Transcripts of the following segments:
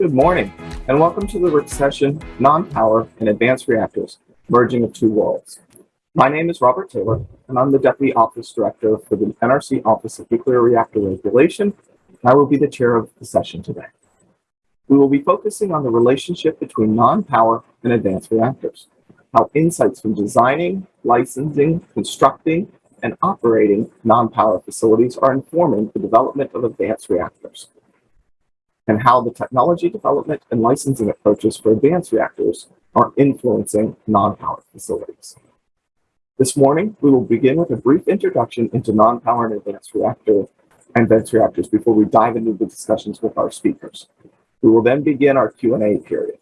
Good morning, and welcome to the session Non-Power and Advanced Reactors, Merging of Two Worlds. My name is Robert Taylor, and I'm the Deputy Office Director for the NRC Office of Nuclear Reactor Regulation, and I will be the chair of the session today. We will be focusing on the relationship between non-power and advanced reactors, how insights from designing, licensing, constructing, and operating non-power facilities are informing the development of advanced reactors and how the technology development and licensing approaches for advanced reactors are influencing non-power facilities. This morning, we will begin with a brief introduction into non-power and advanced reactor and advanced reactors before we dive into the discussions with our speakers. We will then begin our Q&A period.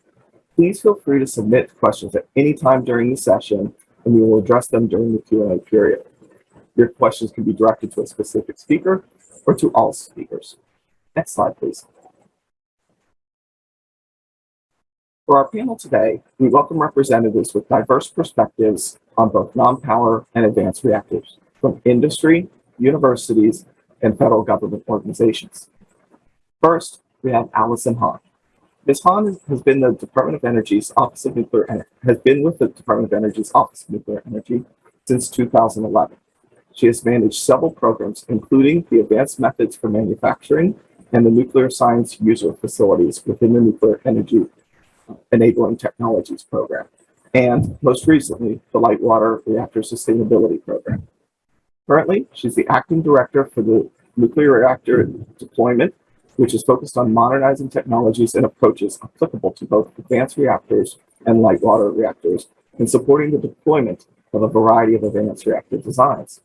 Please feel free to submit questions at any time during the session, and we will address them during the Q&A period. Your questions can be directed to a specific speaker or to all speakers. Next slide, please. For our panel today, we welcome representatives with diverse perspectives on both non-power and advanced reactors from industry, universities, and federal government organizations. First, we have Allison Hahn. Ms. Hahn has been the Department of Energy's Office of Nuclear has been with the Department of Energy's Office of Nuclear Energy since 2011. She has managed several programs, including the Advanced Methods for Manufacturing and the Nuclear Science User Facilities within the Nuclear Energy Enabling Technologies Program, and most recently, the Light Water Reactor Sustainability Program. Currently, she's the acting director for the nuclear reactor deployment, which is focused on modernizing technologies and approaches applicable to both advanced reactors and light water reactors, and supporting the deployment of a variety of advanced reactor designs.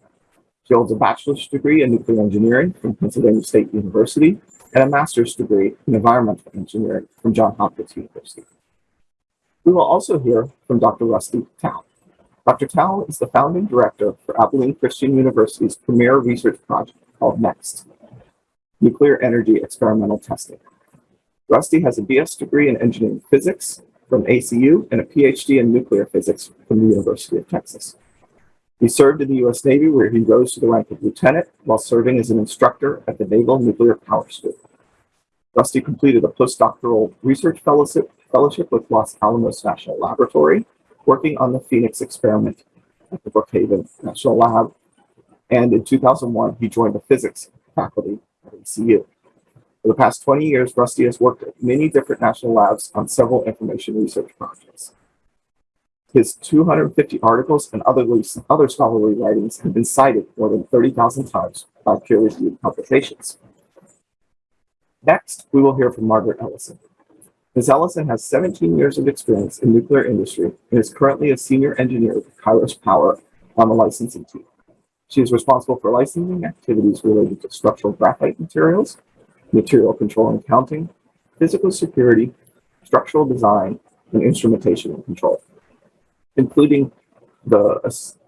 She holds a bachelor's degree in nuclear engineering from Pennsylvania State University and a master's degree in environmental engineering from Johns Hopkins University. We will also hear from Dr. Rusty Towell. Dr. Towell is the founding director for Abilene Christian University's premier research project called NEXT, Nuclear Energy Experimental Testing. Rusty has a BS degree in engineering physics from ACU and a PhD in nuclear physics from the University of Texas. He served in the U.S. Navy where he rose to the rank of lieutenant while serving as an instructor at the Naval Nuclear Power School. Rusty completed a postdoctoral research fellowship, fellowship with Los Alamos National Laboratory, working on the PHENIX experiment at the Brookhaven National Lab. And in 2001, he joined the physics faculty at ACU. For the past 20 years, Rusty has worked at many different national labs on several information research projects. His 250 articles and other, other scholarly writings have been cited more than 30,000 times by peer-reviewed publications. Next, we will hear from Margaret Ellison. Ms. Ellison has 17 years of experience in nuclear industry and is currently a senior engineer with Kairos Power on the licensing team. She is responsible for licensing activities related to structural graphite materials, material control and accounting, physical security, structural design, and instrumentation and control, including the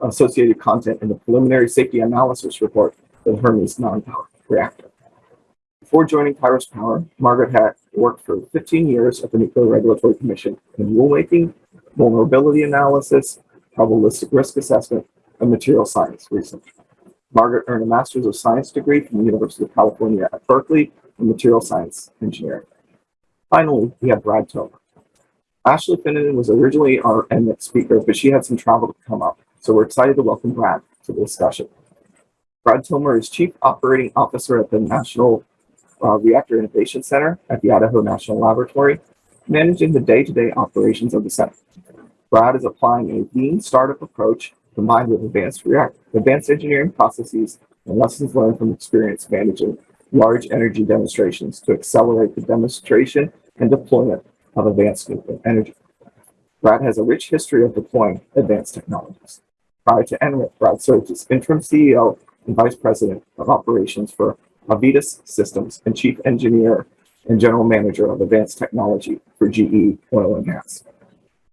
associated content in the preliminary safety analysis report for Hermes non-power reactor. Before joining Kairos Power, Margaret had worked for 15 years at the Nuclear Regulatory Commission in rulemaking, vulnerability analysis, probabilistic risk assessment, and material science research. Margaret earned a Master's of Science degree from the University of California at Berkeley in material science engineering. Finally, we have Brad Tomer. Ashley Finnegan was originally our NMIT speaker, but she had some travel to come up, so we're excited to welcome Brad to the discussion. Brad Tomer is Chief Operating Officer at the National uh, Reactor Innovation Center at the Idaho National Laboratory, managing the day-to-day -day operations of the center. Brad is applying a lean startup approach combined with advanced, react advanced engineering processes and lessons learned from experience managing large energy demonstrations to accelerate the demonstration and deployment of advanced nuclear energy. Brad has a rich history of deploying advanced technologies. Prior to NRIC, Brad served as interim CEO and vice president of operations for Avitas Systems, and Chief Engineer and General Manager of Advanced Technology for GE Oil and Gas.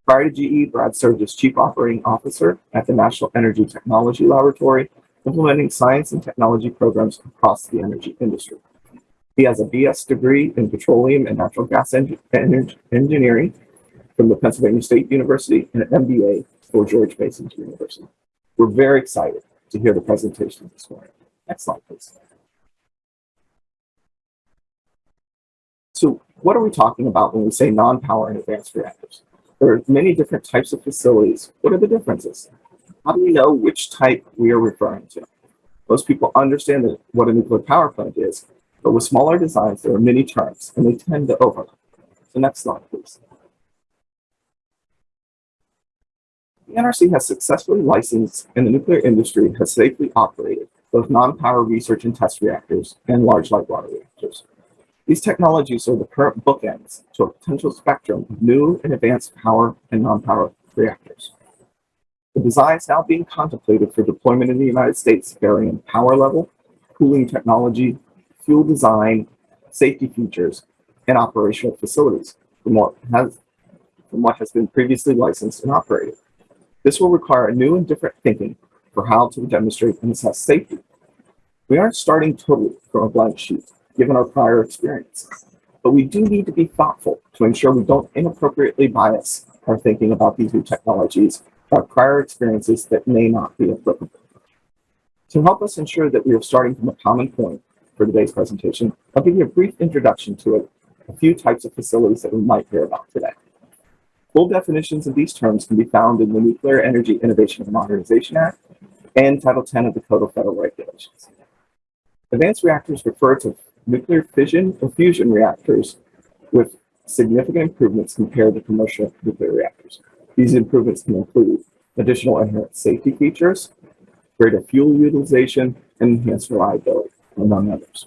Prior to GE, Brad served as Chief Operating Officer at the National Energy Technology Laboratory, implementing science and technology programs across the energy industry. He has a BS degree in petroleum and natural gas engineering from the Pennsylvania State University and an MBA for George Mason University. We're very excited to hear the presentation this morning. Next slide, please. So what are we talking about when we say non-power and advanced reactors? There are many different types of facilities. What are the differences? How do we know which type we are referring to? Most people understand what a nuclear power plant is, but with smaller designs, there are many terms and they tend to overlap. So next slide, please. The NRC has successfully licensed and the nuclear industry has safely operated both non-power research and test reactors and large light water reactors. These technologies are the current bookends to a potential spectrum of new and advanced power and non-power reactors. The designs now being contemplated for deployment in the United States vary in power level, cooling technology, fuel design, safety features, and operational facilities from what has, from what has been previously licensed and operated. This will require a new and different thinking for how to demonstrate and assess safety. We aren't starting totally from a blank sheet, given our prior experiences. but we do need to be thoughtful to ensure we don't inappropriately bias our thinking about these new technologies by prior experiences that may not be applicable. To help us ensure that we are starting from a common point for today's presentation, I'll give you a brief introduction to it, a few types of facilities that we might hear about today. Full definitions of these terms can be found in the Nuclear Energy Innovation and Modernization Act and Title 10 of the Code of Federal Regulations. Advanced reactors refer to nuclear fission or fusion reactors with significant improvements compared to commercial nuclear reactors. These improvements can include additional inherent safety features, greater fuel utilization, and enhanced reliability, among others.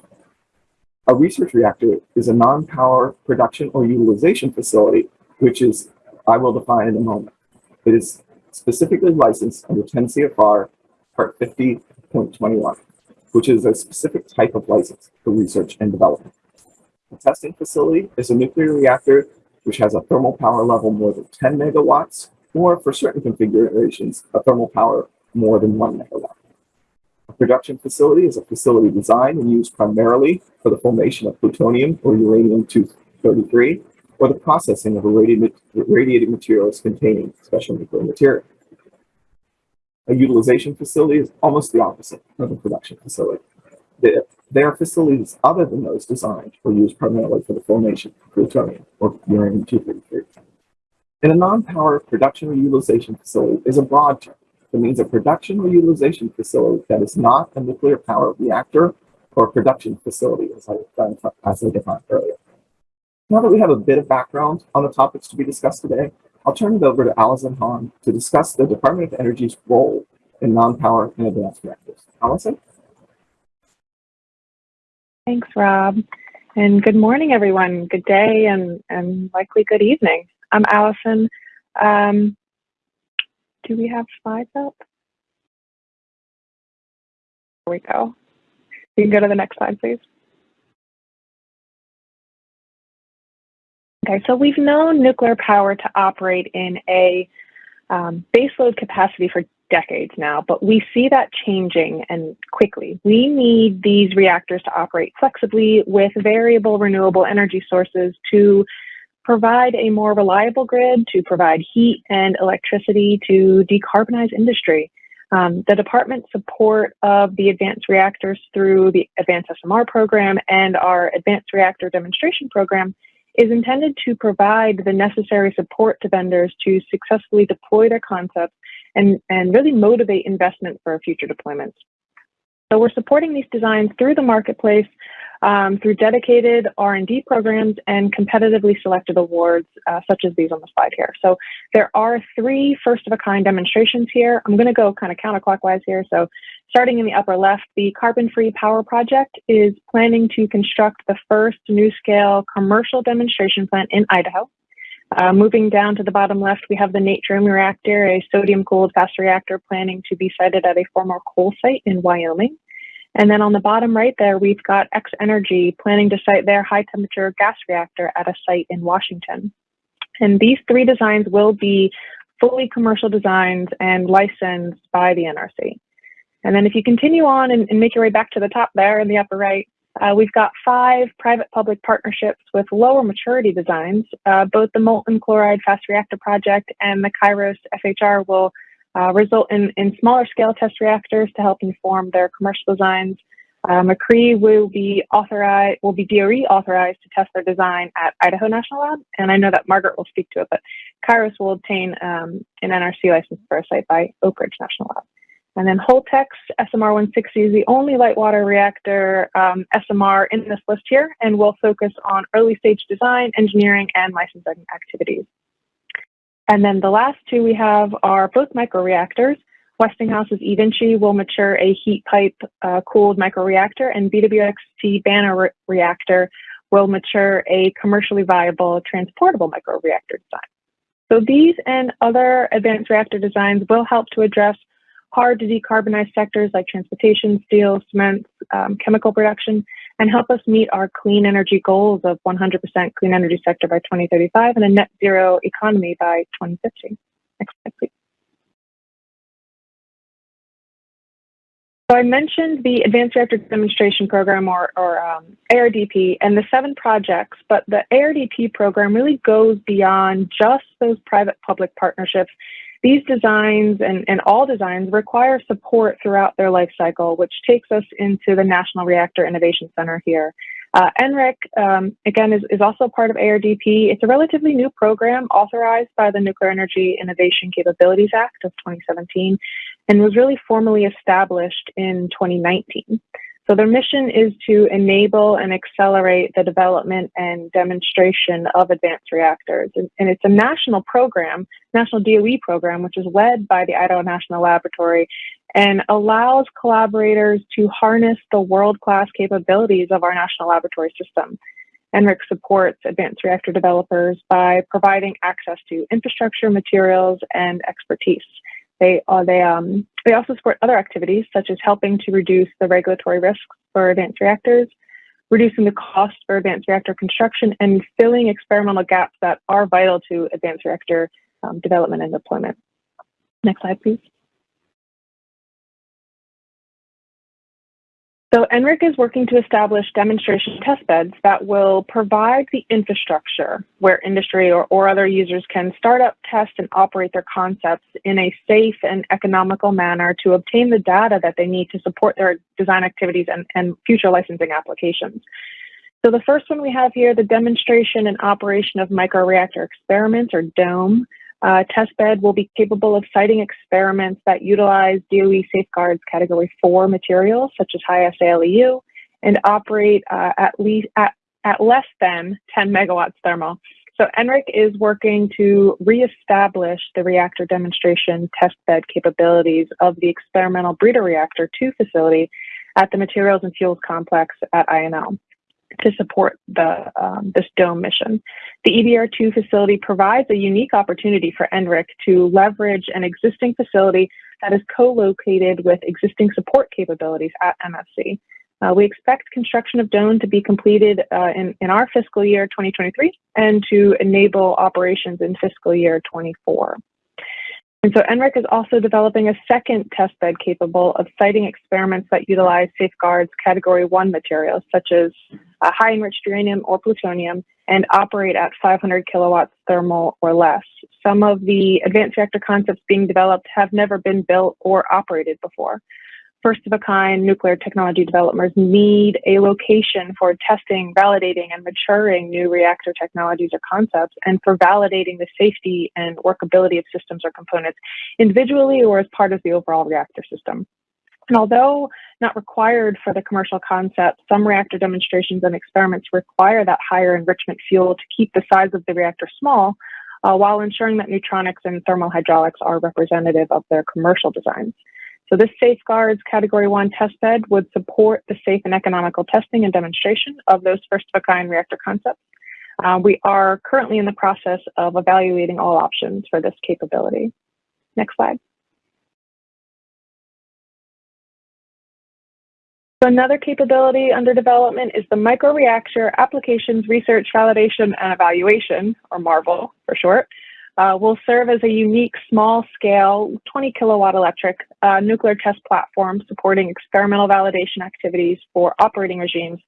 A research reactor is a non-power production or utilization facility, which is I will define in a moment. It is specifically licensed under 10 CFR Part 50.21, which is a specific type of license for research and development. A testing facility is a nuclear reactor which has a thermal power level more than 10 megawatts, or for certain configurations, a thermal power more than one megawatt. A production facility is a facility designed and used primarily for the formation of plutonium or uranium-233 or the processing of irradiated materials containing special nuclear material. A utilization facility is almost the opposite of a production facility. They are facilities other than those designed or used primarily for the formation of plutonium or uranium-233. And a non-power production or utilization facility is a broad term that means a production or utilization facility that is not a nuclear power reactor or production facility, as I, as I defined earlier. Now that we have a bit of background on the topics to be discussed today, I'll turn it over to Allison Hahn to discuss the Department of Energy's role in non-power and advanced reactors. Allison? Thanks, Rob. And good morning, everyone. Good day and, and likely good evening. I'm Allison. Um, do we have slides up? There we go. You can go to the next slide, please. Okay, so we've known nuclear power to operate in a um, baseload capacity for decades now, but we see that changing and quickly. We need these reactors to operate flexibly with variable renewable energy sources to provide a more reliable grid, to provide heat and electricity, to decarbonize industry. Um, the department's support of the advanced reactors through the Advanced SMR program and our Advanced Reactor Demonstration Program is intended to provide the necessary support to vendors to successfully deploy their concepts and, and really motivate investment for future deployments. So we're supporting these designs through the marketplace, um, through dedicated R&D programs and competitively selected awards, uh, such as these on the slide here. So there are three first-of-a-kind demonstrations here. I'm going to go kind of counterclockwise here. So starting in the upper left, the Carbon-Free Power Project is planning to construct the first NuScale commercial demonstration plant in Idaho. Uh, moving down to the bottom left, we have the Natrium reactor, a sodium-cooled fast reactor planning to be sited at a former coal site in Wyoming. And then on the bottom right there, we've got X Energy planning to site their high temperature gas reactor at a site in Washington. And these three designs will be fully commercial designs and licensed by the NRC. And then if you continue on and, and make your way back to the top there in the upper right, uh, we've got five private-public partnerships with lower maturity designs. Uh, both the molten chloride fast reactor project and the Kairos FHR will uh, result in, in smaller scale test reactors to help inform their commercial designs. Uh, MCRE will be authorized, will be DOE authorized to test their design at Idaho National Lab, and I know that Margaret will speak to it, but Kairos will obtain um, an NRC license for a site by Oak Ridge National Lab. And then Holtec's SMR-160 is the only light water reactor um, SMR in this list here, and will focus on early stage design, engineering, and licensing activities. And then the last two we have are both microreactors. Westinghouse's eVinci will mature a heat pipe uh, cooled microreactor, and BWXT BANR re reactor will mature a commercially viable transportable microreactor design. So these and other advanced reactor designs will help to address hard to decarbonize sectors like transportation, steel, cement, um, chemical production, and help us meet our clean energy goals of 100% clean energy sector by 2035 and a net zero economy by 2050. Next slide, please. So I mentioned the Advanced Reactor Demonstration Program, or, or um, ARDP, and the seven projects, but the ARDP program really goes beyond just those private-public partnerships. These designs and, and all designs require support throughout their life cycle, which takes us into the National Reactor Innovation Center here. Uh, NRIC, um, again, is, is also part of ARDP. It's a relatively new program authorized by the Nuclear Energy Innovation Capabilities Act of 2017 and was really formally established in 2019. So their mission is to enable and accelerate the development and demonstration of advanced reactors. And, and, it's a national program, national DOE program, which is led by the Idaho National Laboratory and allows collaborators to harness the world-class capabilities of our national laboratory system. NRIC supports advanced reactor developers by providing access to infrastructure, materials, and expertise. They, uh, they, um, they also support other activities such as helping to reduce the regulatory risks for advanced reactors, reducing the cost for advanced reactor construction, and filling experimental gaps that are vital to advanced reactor um, development and deployment. Next slide, please. So NRIC is working to establish demonstration test beds that will provide the infrastructure where industry or, or other users can start up, test, and operate their concepts in a safe and economical manner to obtain the data that they need to support their design activities and, and future licensing applications. So the first one we have here, the demonstration and operation of microreactor experiments or DOME. Uh, testbed will be capable of siting experiments that utilize DOE safeguards category four materials such as high assay LEU and operate uh, at least at, at less than 10 megawatts thermal. So NRIC is working to reestablish the reactor demonstration testbed capabilities of the experimental breeder reactor 2 facility at the materials and fuels complex at INL to support the, um, this DOME mission. The EBR2 facility provides a unique opportunity for NRIC to leverage an existing facility that is co-located with existing support capabilities at MFC. Uh, we expect construction of DOME to be completed uh, in, in our fiscal year 2023 and to enable operations in fiscal year 24. And so NRIC is also developing a second testbed capable of siting experiments that utilize safeguards category one materials, such as uh, high enriched uranium or plutonium, and operate at 500 kilowatts thermal or less. Some of the advanced reactor concepts being developed have never been built or operated before first of a kind nuclear technology developers need a location for testing, validating, and maturing new reactor technologies or concepts, and for validating the safety and workability of systems or components individually or as part of the overall reactor system. And although not required for the commercial concept, some reactor demonstrations and experiments require that higher enrichment fuel to keep the size of the reactor small, uh, while ensuring that neutronics and thermal hydraulics are representative of their commercial designs. So this safeguards category one test bed would support the safe and economical testing and demonstration of those first of a kind reactor concepts. Uh, we are currently in the process of evaluating all options for this capability. Next slide. So another capability under development is the Microreactor Applications Research Validation and Evaluation, or MARVEL for short, uh, will serve as a unique small scale 20 kilowatt electric uh, nuclear test platform supporting experimental validation activities for operating regimes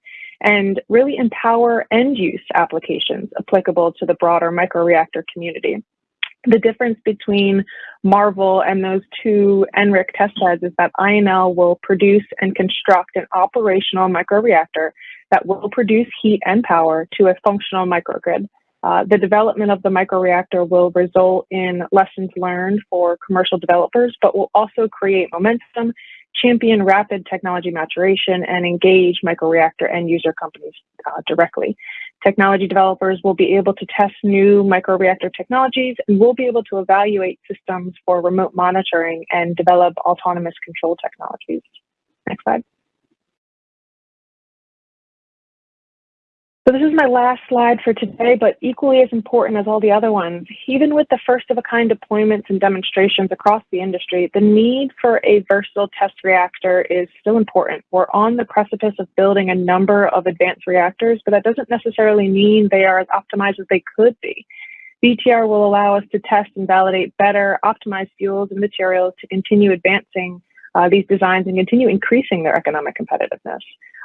and really empower end use applications applicable to the broader microreactor community. The difference between Marvel and those two NRIC test beds is that INL will produce and construct an operational microreactor that will produce heat and power to a functional microgrid. Uh, the development of the microreactor will result in lessons learned for commercial developers, but will also create momentum, champion rapid technology maturation, and engage microreactor end user companies uh, directly. Technology developers will be able to test new microreactor technologies and will be able to evaluate systems for remote monitoring and develop autonomous control technologies. Next slide. So this is my last slide for today, but equally as important as all the other ones. Even with the first of a kind deployments and demonstrations across the industry, the need for a versatile test reactor is still important. We're on the precipice of building a number of advanced reactors, but that doesn't necessarily mean they are as optimized as they could be. VTR will allow us to test and validate better optimized fuels and materials to continue advancing uh, these designs and continue increasing their economic competitiveness.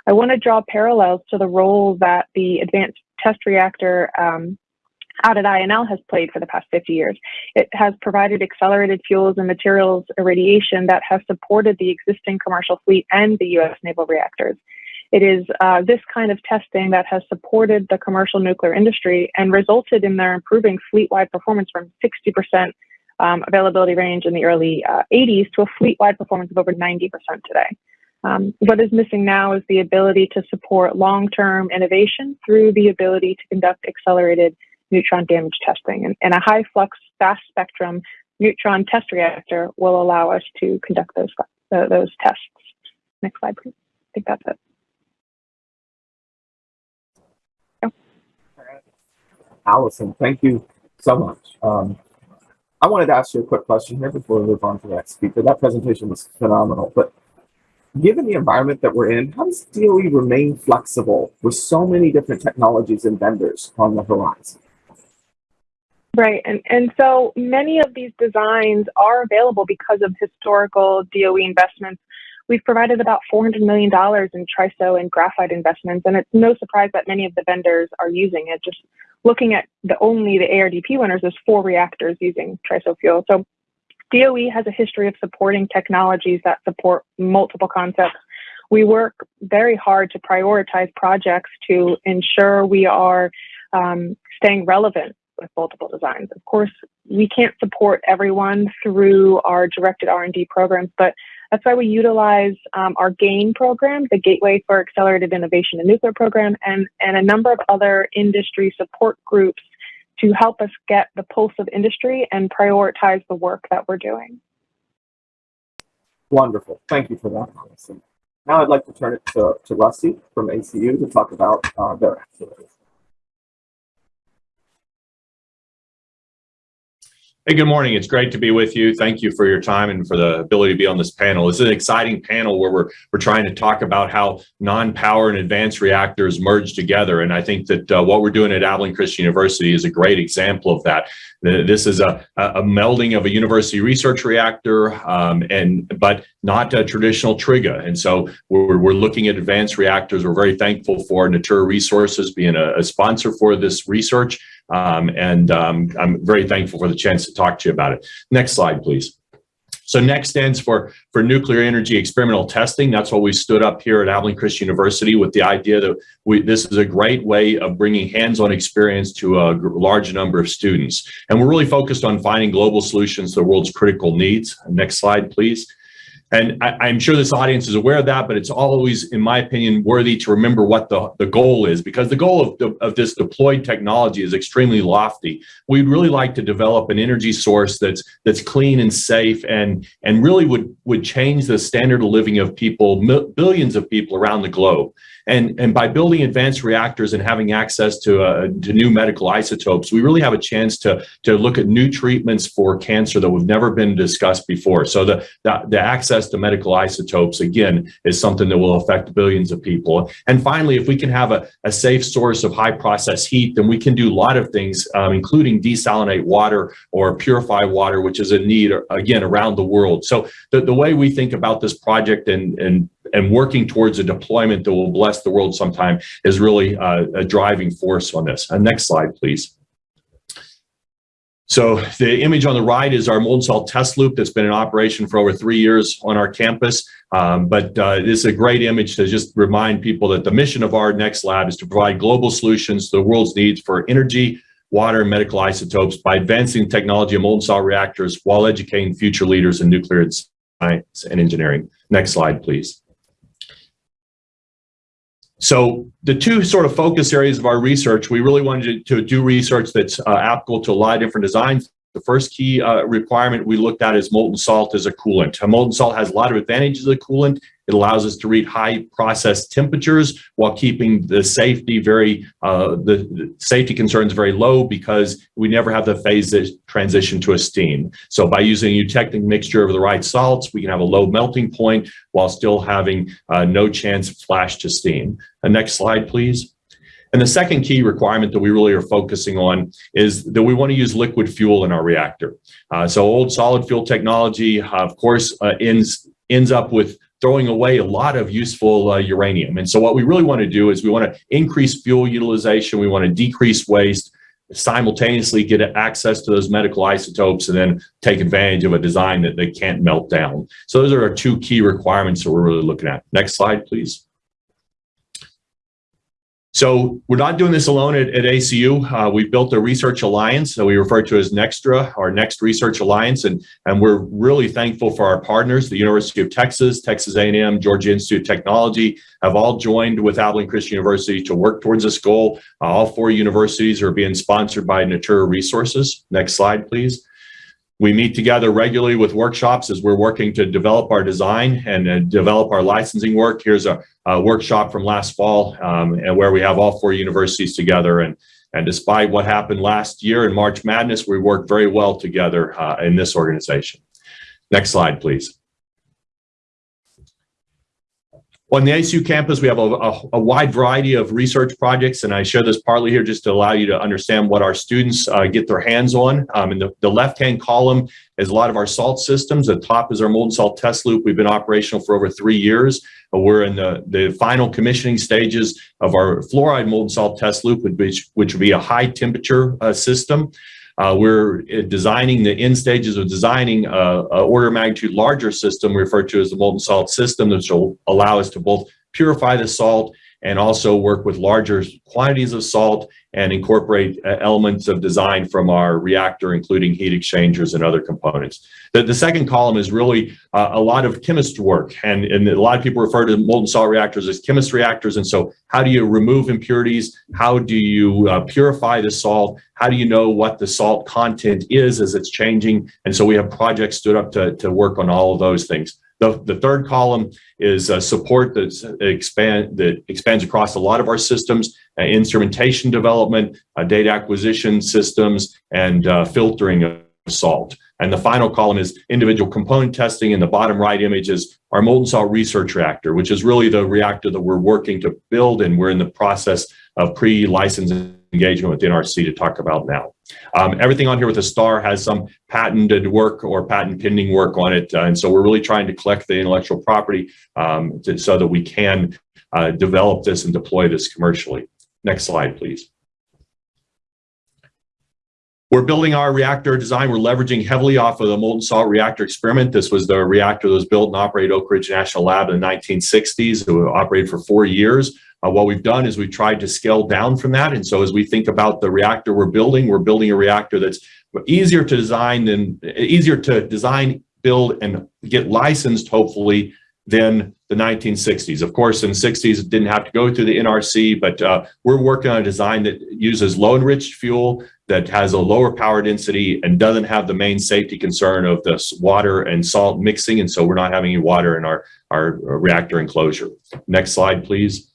I want to draw parallels to the role that the Advanced Test Reactor um, out at INL has played for the past 50 years. It has provided accelerated fuels and materials irradiation that has supported the existing commercial fleet and the US naval reactors. It is uh, this kind of testing that has supported the commercial nuclear industry and resulted in their improving fleet-wide performance from 60% um, availability range in the early uh, 80s to a fleet-wide performance of over 90% today. Um, what is missing now is the ability to support long-term innovation through the ability to conduct accelerated neutron damage testing. And, and a high flux, fast spectrum neutron test reactor will allow us to conduct those, uh, those tests. Next slide, please. I think that's it. Allison, thank you so much. Um, I wanted to ask you a quick question here before we move on to the next speaker. That presentation was phenomenal, but given the environment that we're in, how does DOE remain flexible with so many different technologies and vendors on the horizon? Right, and, and so many of these designs are available because of historical DOE investments. We've provided about $400 million in TRISO and graphite investments, and it's no surprise that many of the vendors are using it. Just looking at the only the ARDP winners, there's four reactors using TRISO fuel. So DOE has a history of supporting technologies that support multiple concepts. We work very hard to prioritize projects to ensure we are um, staying relevant with multiple designs. Of course, we can't support everyone through our directed R&D programs, but that's why we utilize um, our GAIN program, the Gateway for Accelerated Innovation in Nuclear program, and, and a number of other industry support groups to help us get the pulse of industry and prioritize the work that we're doing. Wonderful. Thank you for that. Now I'd like to turn it to, to Rusty from ACU to talk about uh, their activities. Hey, good morning. It's great to be with you. Thank you for your time and for the ability to be on this panel. This is an exciting panel where we're, we're trying to talk about how non-power and advanced reactors merge together. And I think that uh, what we're doing at Abilene Christian University is a great example of that. This is a, a melding of a university research reactor, um, and but not a traditional TRIGA. And so we're, we're looking at advanced reactors. We're very thankful for Natura Resources being a, a sponsor for this research. Um, and um, I'm very thankful for the chance to talk to you about it. Next slide, please. So NEXT stands for, for Nuclear Energy Experimental Testing. That's what we stood up here at Abilene Christian University with the idea that we, this is a great way of bringing hands-on experience to a large number of students. And we're really focused on finding global solutions to the world's critical needs. Next slide, please. And I, am sure this audience is aware of that, but it's always, in my opinion, worthy to remember what the, the goal is, because the goal of, the, of this deployed technology is extremely lofty. We'd really like to develop an energy source that's that's clean and safe and, and really would, would change the standard of living of people, billions of people around the globe. And, and by building advanced reactors and having access to, uh, to new medical isotopes, we really have a chance to, to look at new treatments for cancer that we've never been discussed before. So the, the, the access to medical isotopes, again, is something that will affect billions of people. And finally, if we can have a, a safe source of high process heat, then we can do a lot of things, um, including desalinate water or purify water, which is a need, again, around the world. So the, the way we think about this project and, and and working towards a deployment that will bless the world sometime is really uh, a driving force on this. Uh, next slide, please. So the image on the right is our molten salt test loop that's been in operation for over three years on our campus. Um, but uh, this is a great image to just remind people that the mission of our next lab is to provide global solutions to the world's needs for energy, water, and medical isotopes by advancing technology of molten salt reactors while educating future leaders in nuclear science and engineering. Next slide, please. So the two sort of focus areas of our research, we really wanted to, do research that's uh, applicable to a lot of different designs. The first key uh, requirement we looked at is molten salt as a coolant. A molten salt has a lot of advantages as a coolant. It allows us to reach high process temperatures while keeping the safety very, uh, the, the, safety concerns very low because we never have the phase transition to a steam. So by using a eutectic mixture of the right salts, we can have a low melting point while still having uh, no chance of flash to steam. The next slide, please. And the second key requirement that we really are focusing on is that we want to use liquid fuel in our reactor. Uh, so old solid fuel technology, uh, of course, uh, ends, ends up with throwing away a lot of useful uh, uranium. And so what we really want to do is we want to increase fuel utilization. We want to decrease waste, simultaneously get access to those medical isotopes and then take advantage of a design that they can't melt down. So those are our two key requirements that we're really looking at. Next slide, please. So we're not doing this alone at, at ACU. Uh, we've built a research alliance that we refer to as Nextra, our Next Research Alliance, and, and we're really thankful for our partners, the University of Texas, Texas A&M, Georgia Institute of Technology, have all joined with Abilene Christian University to work towards this goal. Uh, all four universities are being sponsored by Natura Resources. Next slide, please. We meet together regularly with workshops as we're working to develop our design and uh, develop our licensing work. Here's a, a workshop from last fall um, and where we have all four universities together. And, and despite what happened last year in March Madness, we worked very well together uh, in this organization. Next slide, please. On the ACU campus, we have a, a, a, wide variety of research projects, and I share this partly here just to allow you to understand what our students uh, get their hands on. Um, in the, the left-hand column is a lot of our salt systems. The top is our molten salt test loop. We've been operational for over three years. Uh, we're in the, the final commissioning stages of our fluoride molten salt test loop, which, which would be a high temperature uh, system. Uh, we're designing the end stages of designing a, a, order of magnitude larger system referred to as the molten salt system, which will allow us to both purify the salt and also work with larger quantities of salt and incorporate uh, elements of design from our reactor, including heat exchangers and other components. The, the second column is really uh, a lot of chemist work, and, and a lot of people refer to molten salt reactors as chemist reactors. And so how do you remove impurities? How do you uh, purify the salt? How do you know what the salt content is as it's changing? And so we have projects stood up to, to work on all of those things. The, the third column is uh, support that expand that expands across a lot of our systems, uh, instrumentation development, uh, data acquisition systems, and uh, filtering of salt. And the final column is individual component testing. In the bottom right image is our molten salt research reactor, which is really the reactor that we're working to build, and we're in the process of pre-license engagement with NRC to talk about now. Um, everything on here with a star has some patented work or patent pending work on it. Uh, and so we're really trying to collect the intellectual property um, to, so that we can uh, develop this and deploy this commercially. Next slide, please. We're building our reactor design. We're leveraging heavily off of the molten salt reactor experiment. This was the reactor that was built and operated Oak Ridge National Lab in the 1960s. It operated for four years. Uh, what we've done is we've tried to scale down from that. And so as we think about the reactor we're building, we're building a reactor that's easier to design than easier to design, build, and get licensed, hopefully, than the 1960s. Of course, in the 60s, it didn't have to go through the NRC, but uh, we're working on a design that uses low enriched fuel that has a lower power density and doesn't have the main safety concern of this water and salt mixing. And so we're not having any water in our, our reactor enclosure. Next slide, please.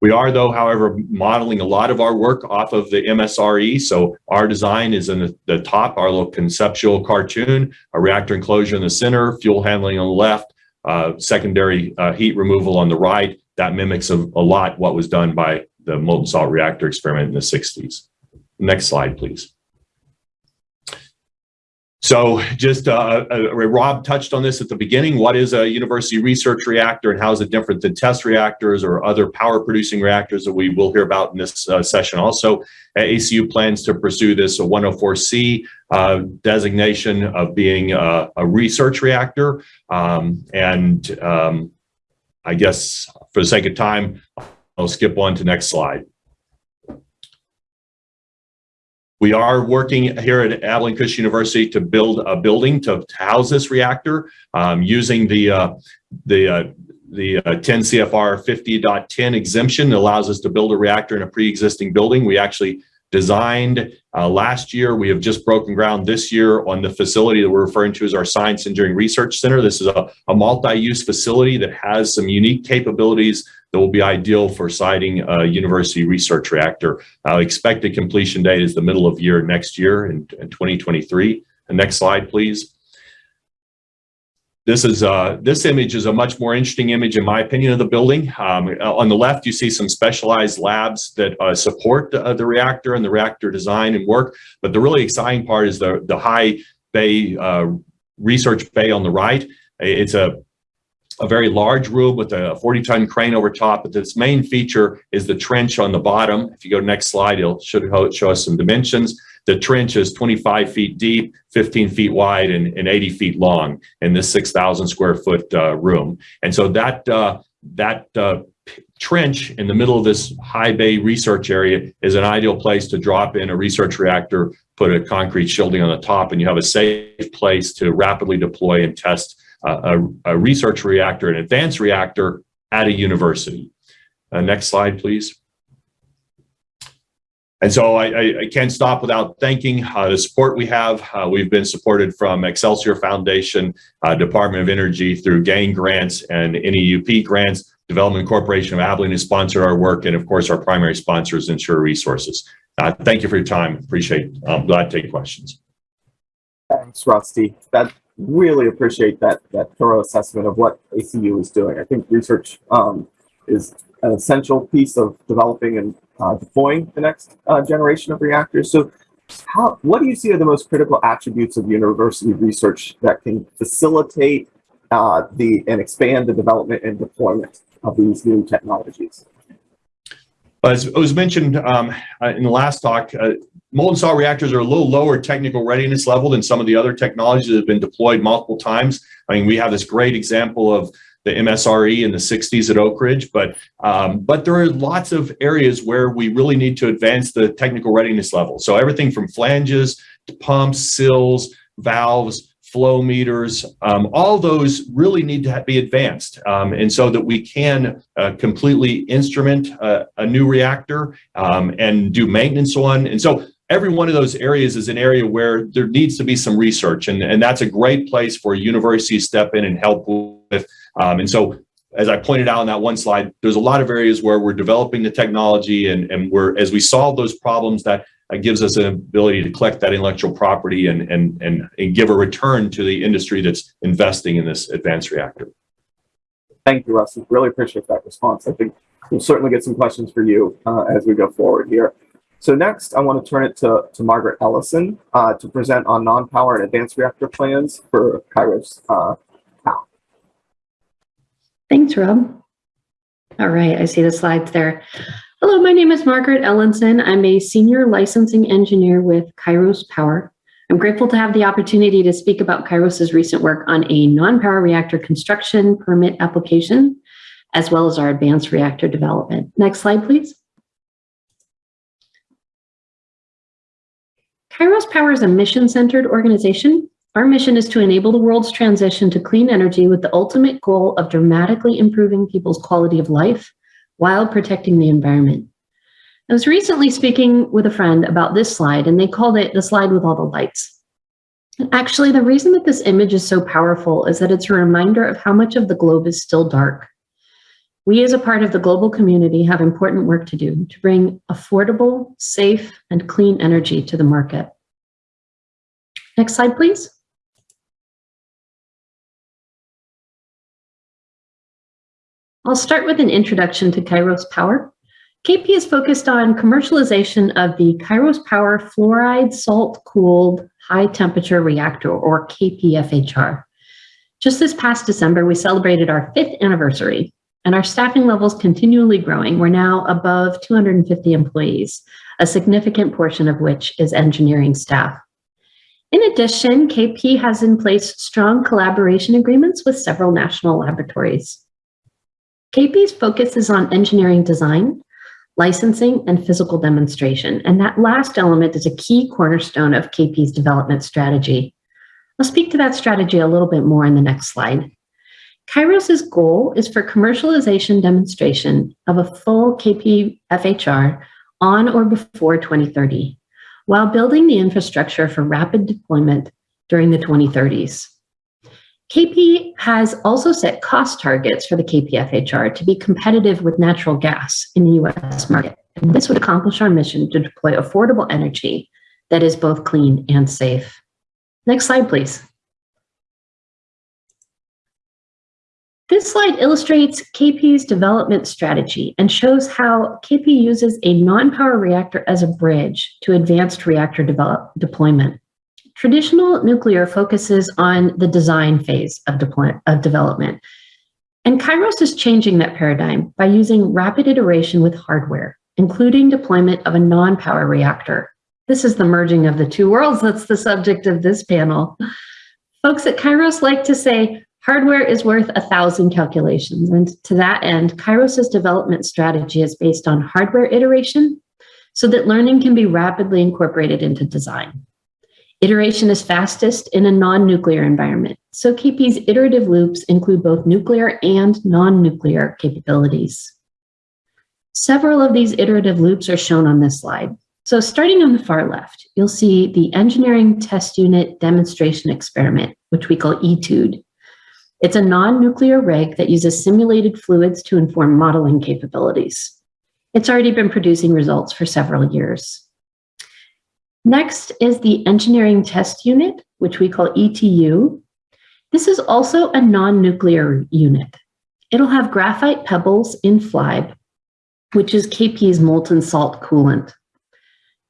We are, though, however, modeling a lot of our work off of the MSRE. So our design is in the, the top, our little conceptual cartoon, a reactor enclosure in the center, fuel handling on the left, uh, secondary uh, heat removal on the right. That mimics a, a lot what was done by the molten salt reactor experiment in the 60s. Next slide, please. So just uh, uh, Rob touched on this at the beginning. What is a university research reactor and how is it different than test reactors or other power producing reactors that we will hear about in this uh, session also. ACU plans to pursue this 104C uh, designation of being a, a research reactor. Um, and um, I guess for the sake of time, I'll skip on to next slide. We are working here at Abilene Christian University to build a building to, to house this reactor um, using the uh, the uh, the uh, 10 CFR 50.10 exemption allows us to build a reactor in a pre-existing building. We actually designed uh, last year. We have just broken ground this year on the facility that we're referring to as our Science and Engineering Research Center. This is a, a multi-use facility that has some unique capabilities that will be ideal for siting a university research reactor. Uh, expected completion date is the middle of year next year in, in 2023. The next slide, please. This is uh, this image is a much more interesting image, in my opinion, of the building. Um, on the left, you see some specialized labs that uh, support the, uh, the, reactor and the reactor design and work. But the really exciting part is the the high bay uh, research bay on the right. It's a a very large room with a 40 ton crane over top, but its main feature is the trench on the bottom. If you go to next slide, it'll should show us some dimensions. The trench is 25 feet deep, 15 feet wide, and, and 80 feet long in this 6,000 square foot uh, room. And so that uh, that uh, trench in the middle of this high bay research area is an ideal place to drop in a research reactor, put a concrete shielding on the top, and you have a safe place to rapidly deploy and test a, a research reactor, an advanced reactor at a university. Uh, next slide, please. And so I, I, I, can't stop without thanking uh, the support we have. Uh, we've been supported from Excelsior Foundation, uh, Department of Energy through GAIN grants and NEUP grants. Development Corporation of Abilene has sponsored our work. And of course, our primary sponsor is Ensure Resources. Uh, thank you for your time. Appreciate it. I'm glad to take questions. Thanks, Rusty. That really appreciate that that thorough assessment of what ACU is doing. I think research um, is an essential piece of developing and uh, deploying the next uh, generation of reactors. So, how what do you see are the most critical attributes of university research that can facilitate uh, the and expand the development and deployment of these new technologies? As was mentioned um, uh, in the last talk, uh, molten salt reactors are a little lower technical readiness level than some of the other technologies that have been deployed multiple times. I mean, we have this great example of the MSRE in the 60s at Oak Ridge, but um, but there are lots of areas where we really need to advance the technical readiness level. So everything from flanges to pumps, sills, valves, flow meters, um, all those really need to be advanced. Um, and so that we can uh, completely instrument uh, a new reactor um, and do maintenance on. And so every one of those areas is an area where there needs to be some research. And, and that's a great place for universities to step in and help with. Um, and so as I pointed out on that one slide, there's a lot of areas where we're developing the technology and, and we're, as we solve those problems that it gives us an ability to collect that intellectual property and, and, and, and give a return to the industry that's investing in this advanced reactor. Thank you, Russ. Really appreciate that response. I think we'll certainly get some questions for you uh, as we go forward here. So next, I want to turn it to, to Margaret Ellison uh, to present on non-power and advanced reactor plans for Kairos uh, Power. Thanks, Rob. All right, I see the slides there. Hello, my name is Margaret Ellison. I'm a senior licensing engineer with Kairos Power. I'm grateful to have the opportunity to speak about Kairos's recent work on a non-power reactor construction permit application, as well as our advanced reactor development. Next slide, please. Kairos Power is a mission-centered organization. Our mission is to enable the world's transition to clean energy with the ultimate goal of dramatically improving people's quality of life while protecting the environment. I was recently speaking with a friend about this slide and they called it the slide with all the lights. Actually, the reason that this image is so powerful is that it's a reminder of how much of the globe is still dark. We as a part of the global community have important work to do to bring affordable, safe, and clean energy to the market. Next slide, please. I'll start with an introduction to Kairos Power. KP is focused on commercialization of the Kairos Power fluoride salt cooled high temperature reactor or KPFHR. Just this past December, we celebrated our fifth anniversary and our staffing levels continually growing. We're now above 250 employees, a significant portion of which is engineering staff. In addition, KP has in place strong collaboration agreements with several national laboratories. KP's focus is on engineering design, licensing, and physical demonstration. And that last element is a key cornerstone of KP's development strategy. I'll speak to that strategy a little bit more in the next slide. Kairos's goal is for commercialization demonstration of a full KP FHR on or before 2030, while building the infrastructure for rapid deployment during the 2030s. KP has also set cost targets for the KPFHR to be competitive with natural gas in the US market. And this would accomplish our mission to deploy affordable energy that is both clean and safe. Next slide, please. This slide illustrates KP's development strategy and shows how KP uses a non-power reactor as a bridge to advanced reactor develop, deployment. Traditional nuclear focuses on the design phase of, of development. And Kairos is changing that paradigm by using rapid iteration with hardware, including deployment of a non-power reactor. This is the merging of the two worlds that's the subject of this panel. Folks at Kairos like to say, hardware is worth a thousand calculations. And to that end, Kairos's development strategy is based on hardware iteration so that learning can be rapidly incorporated into design. Iteration is fastest in a non-nuclear environment. So KP's iterative loops include both nuclear and non-nuclear capabilities. Several of these iterative loops are shown on this slide. So starting on the far left, you'll see the Engineering Test Unit Demonstration Experiment, which we call ETUDE. It's a non-nuclear rig that uses simulated fluids to inform modeling capabilities. It's already been producing results for several years. Next is the Engineering Test Unit, which we call ETU. This is also a non-nuclear unit. It'll have graphite pebbles in FLIBE, which is KP's molten salt coolant.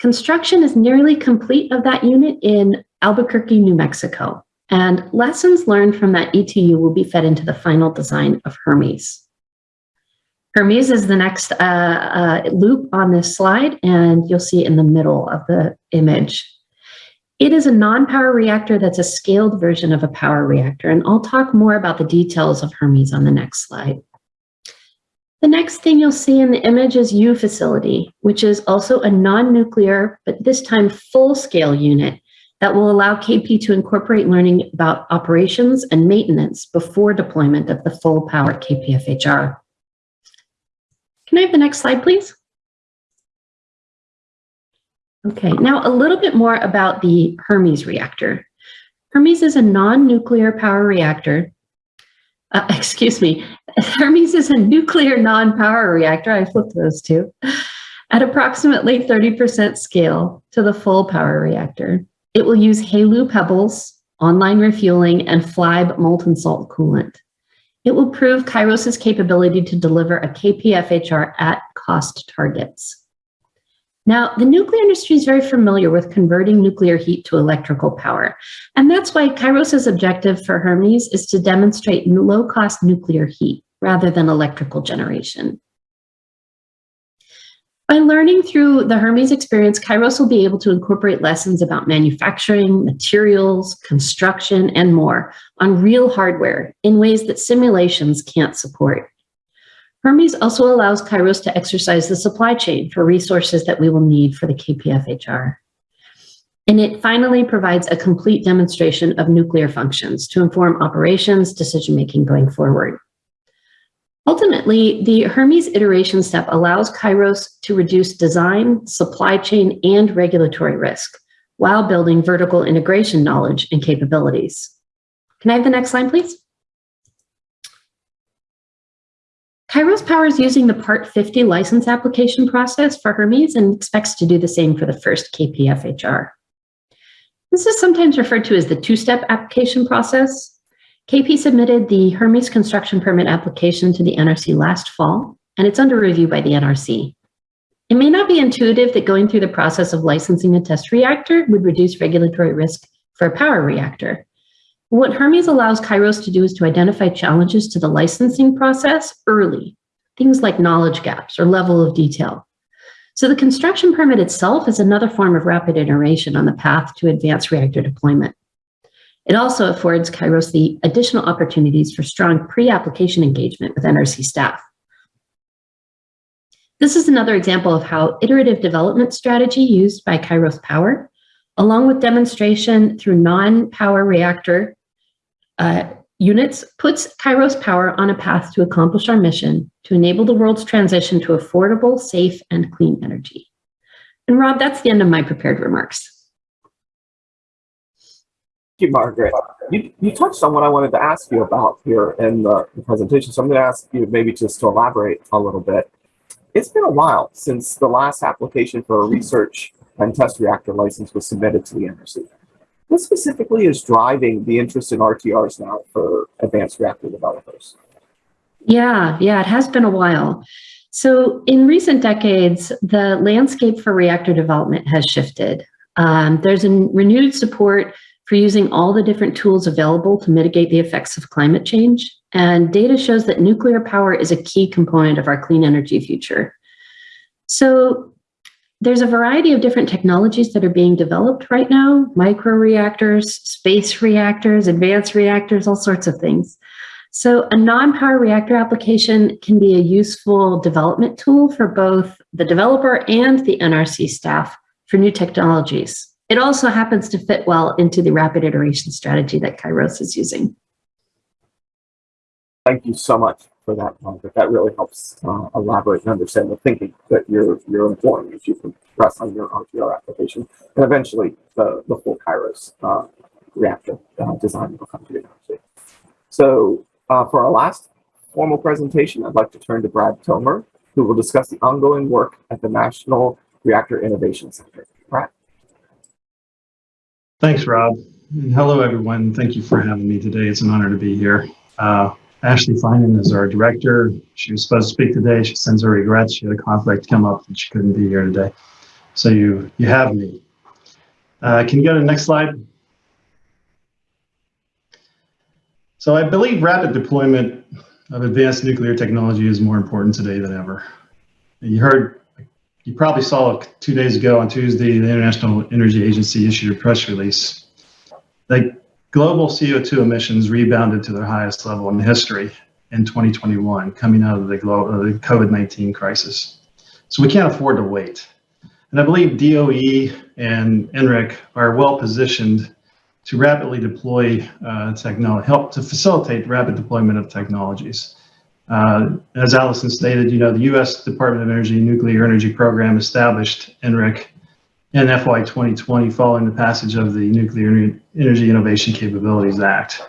Construction is nearly complete of that unit in Albuquerque, New Mexico, and lessons learned from that ETU will be fed into the final design of Hermes. Hermes is the next uh, uh, loop on this slide, and you'll see it in the middle of the image. It is a non-power reactor that's a scaled version of a power reactor, and I'll talk more about the details of Hermes on the next slide. The next thing you'll see in the image is U facility, which is also a non-nuclear, but this time full-scale unit that will allow KP to incorporate learning about operations and maintenance before deployment of the full power KPFHR. Can I have the next slide, please? Okay, now a little bit more about the Hermes reactor. Hermes is a non-nuclear power reactor. Uh, excuse me, Hermes is a nuclear non-power reactor, I flipped those two, at approximately 30% scale to the full power reactor. It will use HALEU pebbles, online refueling, and FLIBE molten salt coolant. It will prove Kairos's capability to deliver a KPFHR at cost targets. Now, the nuclear industry is very familiar with converting nuclear heat to electrical power. And that's why Kairos's objective for Hermes is to demonstrate low-cost nuclear heat rather than electrical generation. By learning through the Hermes experience, Kairos will be able to incorporate lessons about manufacturing, materials, construction, and more on real hardware in ways that simulations can't support. Hermes also allows Kairos to exercise the supply chain for resources that we will need for the KPFHR. And it finally provides a complete demonstration of nuclear functions to inform operations decision-making going forward. Ultimately, the Hermes iteration step allows Kairos to reduce design, supply chain, and regulatory risk while building vertical integration knowledge and capabilities. Can I have the next slide, please? Kairos Power is using the Part 50 license application process for Hermes and expects to do the same for the first KPFHR. This is sometimes referred to as the two-step application process. KP submitted the Hermes construction permit application to the NRC last fall, and it's under review by the NRC. It may not be intuitive that going through the process of licensing a test reactor would reduce regulatory risk for a power reactor. What Hermes allows Kairos to do is to identify challenges to the licensing process early, things like knowledge gaps or level of detail. So the construction permit itself is another form of rapid iteration on the path to advanced reactor deployment. It also affords Kairos the additional opportunities for strong pre-application engagement with NRC staff. This is another example of how iterative development strategy used by Kairos Power, along with demonstration through non-power reactor uh, units, puts Kairos Power on a path to accomplish our mission to enable the world's transition to affordable, safe, and clean energy. And Rob, that's the end of my prepared remarks. You, Margaret. You, you touched on what I wanted to ask you about here in the, the presentation, so I'm going to ask you maybe just to elaborate a little bit. It's been a while since the last application for a research and test reactor license was submitted to the NRC. What specifically is driving the interest in RTRs now for advanced reactor developers? Yeah, yeah, it has been a while. So in recent decades, the landscape for reactor development has shifted. Um, there's a renewed support for using all the different tools available to mitigate the effects of climate change. And data shows that nuclear power is a key component of our clean energy future. So there's a variety of different technologies that are being developed right now, micro reactors, space reactors, advanced reactors, all sorts of things. So a non-power reactor application can be a useful development tool for both the developer and the NRC staff for new technologies. It also happens to fit well into the rapid iteration strategy that Kairos is using. Thank you so much for that, Margaret. That really helps uh, elaborate and understand the thinking that you're you're employing as you progress on your RTR application, and eventually the the full Kairos uh, reactor uh, design will come to you. So uh, for our last formal presentation, I'd like to turn to Brad Tomer, who will discuss the ongoing work at the National Reactor Innovation Center. Thanks, Rob. And hello, everyone. Thank you for having me today. It's an honor to be here. Uh, Ashley Finan is our director. She was supposed to speak today. She sends her regrets. She had a conflict come up and she couldn't be here today. So you, you have me. Uh, can you go to the next slide? So I believe rapid deployment of advanced nuclear technology is more important today than ever. You heard, you probably saw two days ago on Tuesday, the International Energy Agency issued a press release. Like global CO2 emissions rebounded to their highest level in history in 2021, coming out of the, the COVID-19 crisis. So we can't afford to wait. And I believe DOE and NRIC are well positioned to rapidly deploy uh, technology, help to facilitate rapid deployment of technologies. Uh, as Allison stated, you know, the U.S. Department of Energy Nuclear Energy Program established NRIC in FY 2020 following the passage of the Nuclear Energy Innovation Capabilities Act.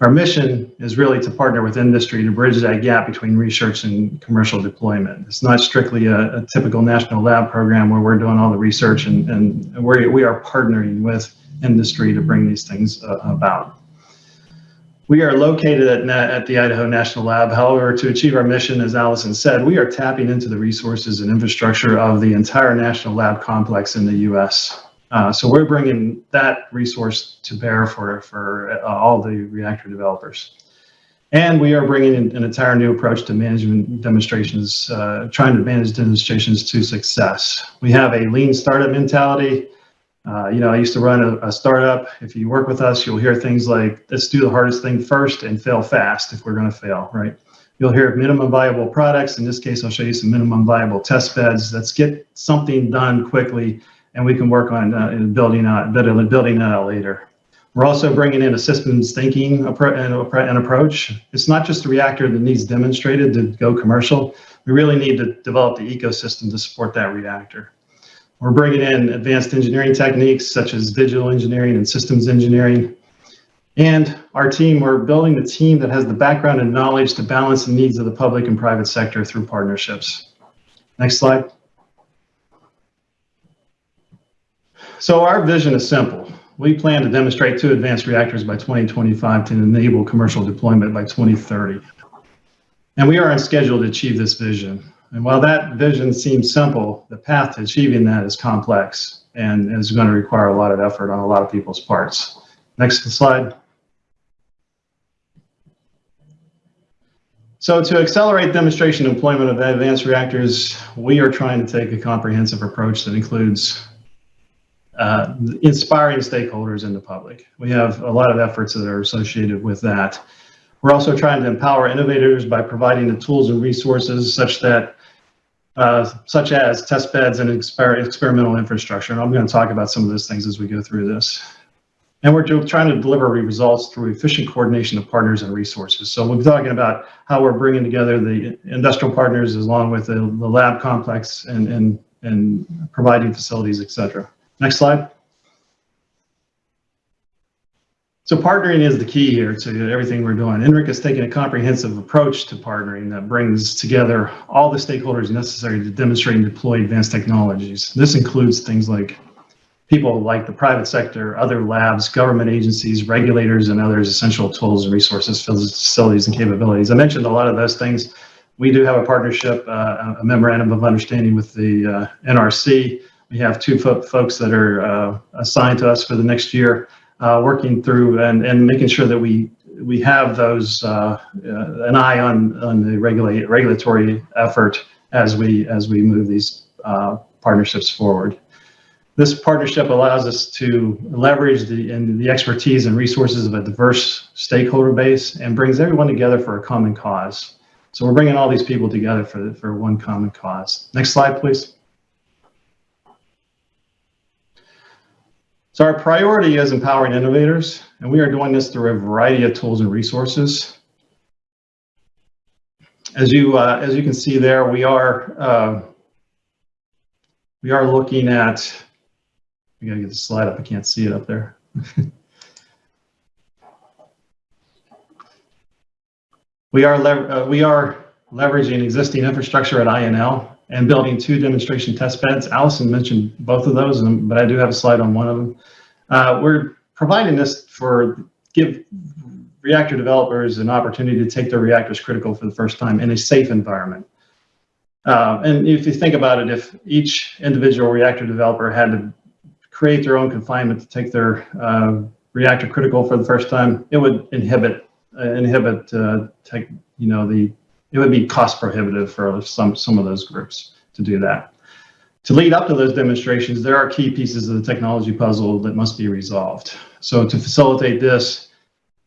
Our mission is really to partner with industry to bridge that gap between research and commercial deployment. It's not strictly a, a typical national lab program where we're doing all the research and, and we are partnering with industry to bring these things uh, about. We are located at, at the Idaho National Lab. However, to achieve our mission, as Allison said, we are tapping into the resources and infrastructure of the entire National Lab complex in the U.S. Uh, so we're bringing that resource to bear for, for uh, all the reactor developers. And we are bringing an entire new approach to management demonstrations, uh, trying to manage demonstrations to success. We have a lean startup mentality. Uh, you know, I used to run a, a, startup. If you work with us, you'll hear things like, let's do the hardest thing first and fail fast if we're going to fail, right? You'll hear minimum viable products. In this case, I'll show you some minimum viable test beds. Let's get something done quickly and we can work on uh, building out, building that out later. We're also bringing in a systems thinking and approach. It's not just the reactor that needs demonstrated to go commercial. We really need to develop the ecosystem to support that reactor. We're bringing in advanced engineering techniques such as digital engineering and systems engineering. And our team, we're building a team that has the background and knowledge to balance the needs of the public and private sector through partnerships. Next slide. So our vision is simple. We plan to demonstrate two advanced reactors by 2025 to enable commercial deployment by 2030. And we are on schedule to achieve this vision. And while that vision seems simple, the path to achieving that is complex and is going to require a lot of effort on a lot of people's parts. Next slide. So to accelerate demonstration deployment of advanced reactors, we are trying to take a comprehensive approach that includes uh, inspiring stakeholders in the public. We have a lot of efforts that are associated with that. We're also trying to empower innovators by providing the tools and resources such that, uh, such as test beds and exper experimental infrastructure. And I'm going to talk about some of those things as we go through this. And we're trying to deliver results through efficient coordination of partners and resources. So we're talking about how we're bringing together the industrial partners along with the, the lab complex and, and, and providing facilities, et cetera. Next slide. So partnering is the key here to everything we're doing. NRIC has taken a comprehensive approach to partnering that brings together all the stakeholders necessary to demonstrate and deploy advanced technologies. This includes things like people like the private sector, other labs, government agencies, regulators, and others essential tools and resources, facilities, and capabilities. I mentioned a lot of those things. We do have a partnership, uh, a memorandum of understanding with the uh, NRC. We have two fo folks that are uh, assigned to us for the next year, uh, working through and, and making sure that we we have those uh, uh, an eye on on the regulate regulatory effort as we as we move these partnerships forward. This partnership allows us to leverage the, and the expertise and resources of a diverse stakeholder base and brings everyone together for a common cause. So we're bringing all these people together for, for one common cause. Next slide, please. So our priority is empowering innovators, and we are doing this through a variety of tools and resources. As you, uh, as you can see there, we are, uh, we are looking at I gotta get the slide up. I can't see it up there. we are uh, we are leveraging existing infrastructure at INL and building two demonstration test beds. Allison mentioned both of those, but I do have a slide on one of them. Uh, we're providing this for give reactor developers an opportunity to take their reactors critical for the first time in a safe environment. Uh, and if you think about it, if each individual reactor developer had to create their own confinement to take their uh, reactor critical for the first time, it would inhibit uh, inhibit uh, tech, you know the it would be cost prohibitive for some some of those groups to do that. To lead up to those demonstrations, there are key pieces of the technology puzzle that must be resolved. So to facilitate this,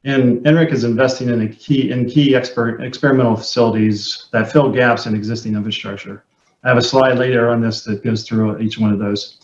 and NRIC is investing in a key in key expert experimental facilities that fill gaps in existing infrastructure. I have a slide later on this that goes through each one of those.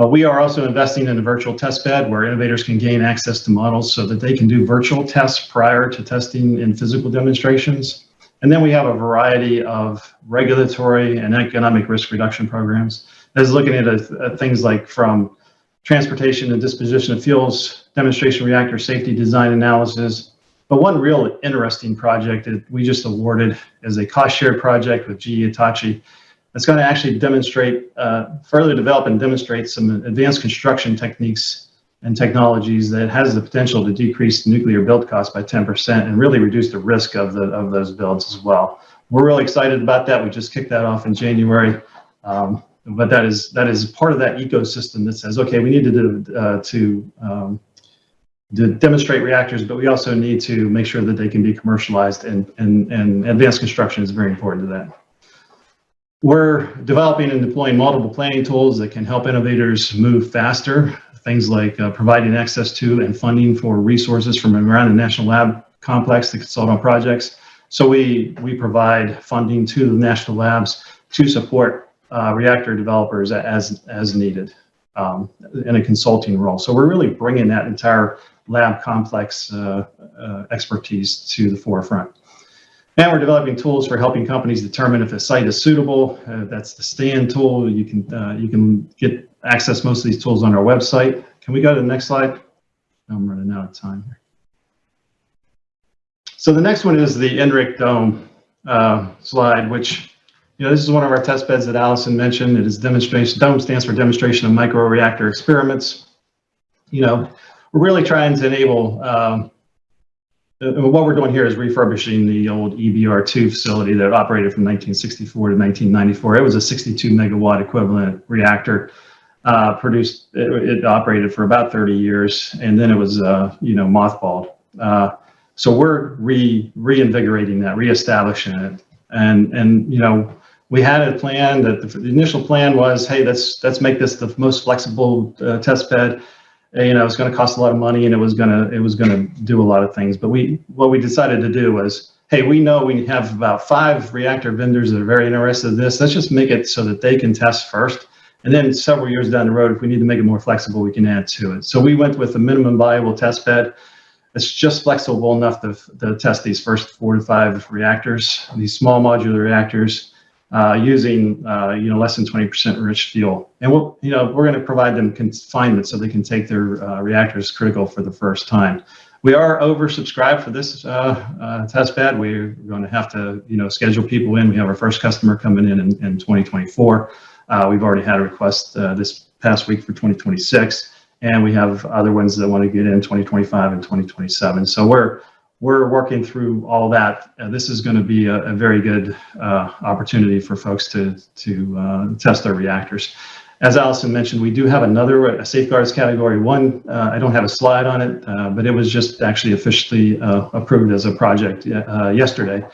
Uh, we are also investing in a virtual test bed where innovators can gain access to models so that they can do virtual tests prior to testing in physical demonstrations. And then we have a variety of regulatory and economic risk reduction programs. That's looking at, at things like from transportation and disposition of fuels, demonstration reactor safety design analysis. But one real interesting project that we just awarded is a cost share project with GE Hitachi it's going to actually demonstrate, uh, further develop and demonstrate some advanced construction techniques and technologies that has the potential to decrease nuclear build costs by 10% and really reduce the risk of, the, of those builds as well. We're really excited about that. We just kicked that off in January. Um, but that is that is part of that ecosystem that says, okay, we need to do, uh, to um, to demonstrate reactors, but we also need to make sure that they can be commercialized and, and, and advanced construction is very important to that. We're developing and deploying multiple planning tools that can help innovators move faster. Things like uh, providing access to and funding for resources from around the National Lab Complex to consult on projects. So we, we provide funding to the national labs to support uh, reactor developers as, as needed um, in a consulting role. So we're really bringing that entire lab complex uh, uh expertise to the forefront. And we're developing tools for helping companies determine if a site is suitable. Uh, that's the stand tool. You can uh, you can get access most of these tools on our website. Can we go to the next slide? I'm running out of time here. So the next one is the NRIC Dome uh, slide, which you know this is one of our test beds that Allison mentioned. It is demonstration. Dome stands for Demonstration of Microreactor Experiments. You know, we're really trying to enable um, what we're doing here is refurbishing the old EBR2 facility that operated from 1964 to 1994. It was a 62 megawatt equivalent reactor. Uh, produced, it, it operated for about 30 years, and then it was, uh, you know, mothballed. Uh, so we're re reinvigorating that, reestablishing it, and and you know, we had a plan that the, the initial plan was, hey, let's let's make this the most flexible uh, test bed you know, it's going to cost a lot of money and it was going to, it was going to do a lot of things. But we, what we decided to do was, hey, we know we have about five reactor vendors that are very interested in this. Let's just make it so that they can test first. And then several years down the road, if we need to make it more flexible, we can add to it. So we went with a minimum viable test bed. It's just flexible enough to, to test these first four to five reactors, these small modular reactors uh, using uh, you know less than 20% enriched fuel. And we'll you know we're going to provide them confinement so they can take their uh, reactors critical for the first time. We are oversubscribed for this uh, uh, test bed. We're going to have to you know schedule people in. We have our first customer coming in in, in 2024. Uh, we've already had a request this past week for 2026, and we have other ones that want to get in 2025 and 2027. So we're we're working through all that. Uh, this is going to be a, a very good uh, opportunity for folks to, to uh, test their reactors. As Allison mentioned, we do have another a safeguards category one. Uh, I don't have a slide on it, uh, but it was just actually officially uh, approved as a project yesterday.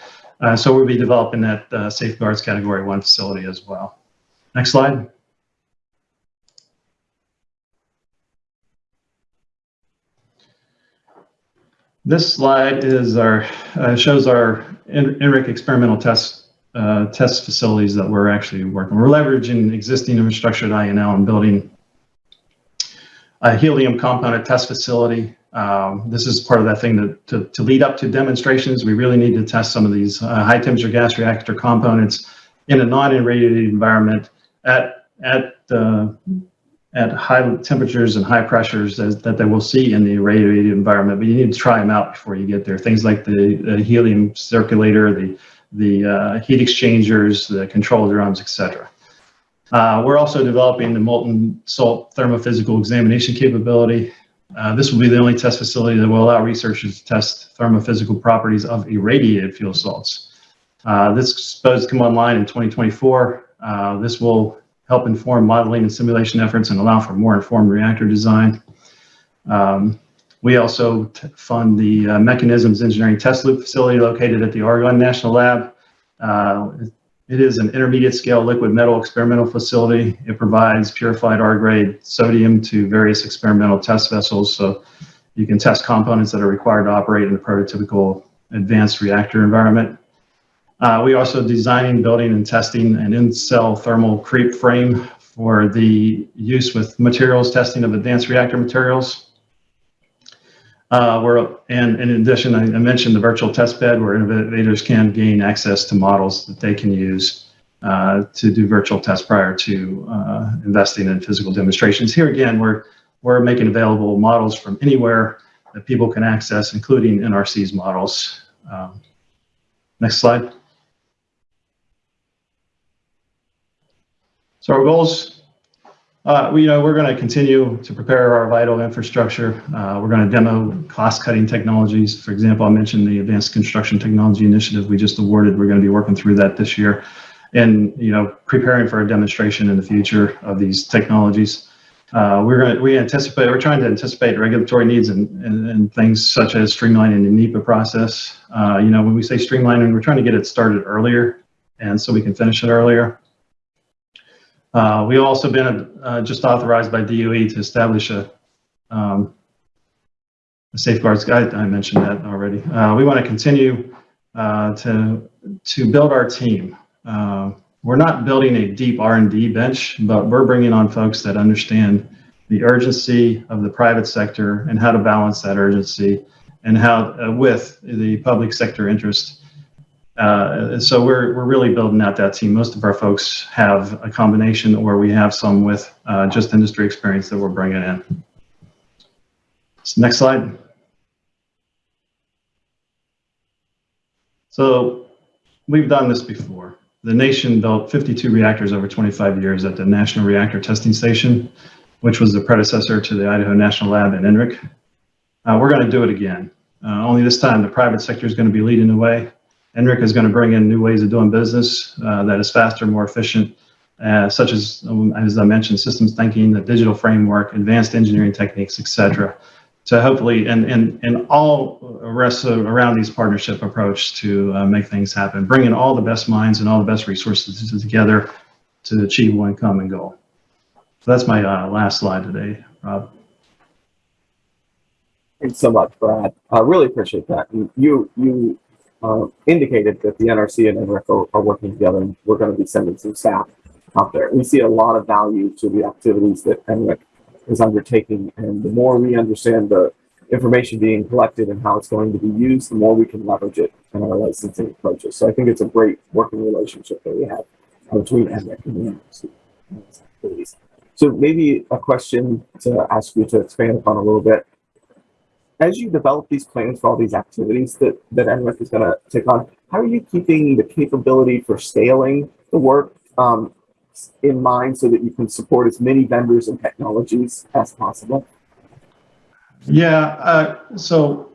so we'll be developing that safeguards category one facility as well. Next slide. This slide is our uh, shows our NRIC experimental test uh, test facilities that we're actually working. We're leveraging existing infrastructure at INL and building a helium component test facility. Um, this is part of that thing that to, to lead up to demonstrations. We really need to test some of these uh, high temperature gas reactor components in a non-irradiated environment at at uh, at high temperatures and high pressures as, that they will see in the irradiated environment, but you need to try them out before you get there. Things like the, the helium circulator, the, the uh, heat exchangers, the control drums, etc. Uh, we're also developing the molten salt thermophysical examination capability. Uh, this will be the only test facility that will allow researchers to test thermophysical properties of irradiated fuel salts. Uh, this is supposed to come online in 2024. Uh, this will help inform modeling and simulation efforts and allow for more informed reactor design. Um, we also fund the uh, Mechanisms Engineering Test Loop facility located at the Argonne National Lab. Uh, it is an intermediate scale liquid metal experimental facility. It provides purified R-grade sodium to various experimental test vessels. So you can test components that are required to operate in a prototypical advanced reactor environment. Uh, we also designing, building, and testing an in-cell thermal creep frame for the use with materials testing of advanced reactor materials. Uh, we're, and in addition, I, I, mentioned the virtual test bed where innovators can gain access to models that they can use uh, to do virtual tests prior to uh, investing in physical demonstrations. Here again, we're, we're making available models from anywhere that people can access, including NRC's models. Um, next slide. So our goals, uh, we, you know, we're going to continue to prepare our vital infrastructure. Uh, we're going to demo cost-cutting technologies. For example, I mentioned the Advanced Construction Technology Initiative we just awarded. We're going to be working through that this year, and you know, preparing for a demonstration in the future of these technologies. Uh, we're going to, we anticipate, we're trying to anticipate regulatory needs and, and, and things such as streamlining the NEPA process. Uh, you know, when we say streamlining, we're trying to get it started earlier and so we can finish it earlier. Uh, we've also been uh, just authorized by DOE to establish a, um, a safeguards guide. I mentioned that already. Uh, we want to continue uh, to to build our team. Uh, we're not building a deep R&D bench, but we're bringing on folks that understand the urgency of the private sector and how to balance that urgency and how uh, with the public sector interest uh, so we're, we're really building out that team. Most of our folks have a combination or we have some with uh, just industry experience that we're bringing in. So next slide. So we've done this before. The nation built 52 reactors over 25 years at the National Reactor Testing Station, which was the predecessor to the Idaho National Lab in NRIC. Uh, we're going to do it again. Uh, only this time, the private sector is going to be leading the way. NRIC is going to bring in new ways of doing business uh, that is faster, more efficient, uh, such as, um, as I mentioned, systems thinking, the digital framework, advanced engineering techniques, et cetera. So hopefully, and, and, and all rests around these partnership approach to uh, make things happen, bringing all the best minds and all the best resources together to achieve one common goal. So that's my uh, last slide today, Rob. Thanks so much, Brad. I really appreciate that. You, you uh, indicated that the NRC and NRIC are, working together and we're going to be sending some staff out there. We see a lot of value to the activities that NRIC is undertaking. And the more we understand the information being collected and how it's going to be used, the more we can leverage it in our licensing approaches. So I think it's a great working relationship that we have between NRIC and the NRC. So maybe a question to ask you to expand upon a little bit as you develop these plans for all these activities that, that NRIC is going to take on, how are you keeping the capability for scaling the work um, in mind so that you can support as many vendors and technologies as possible? Yeah, uh, so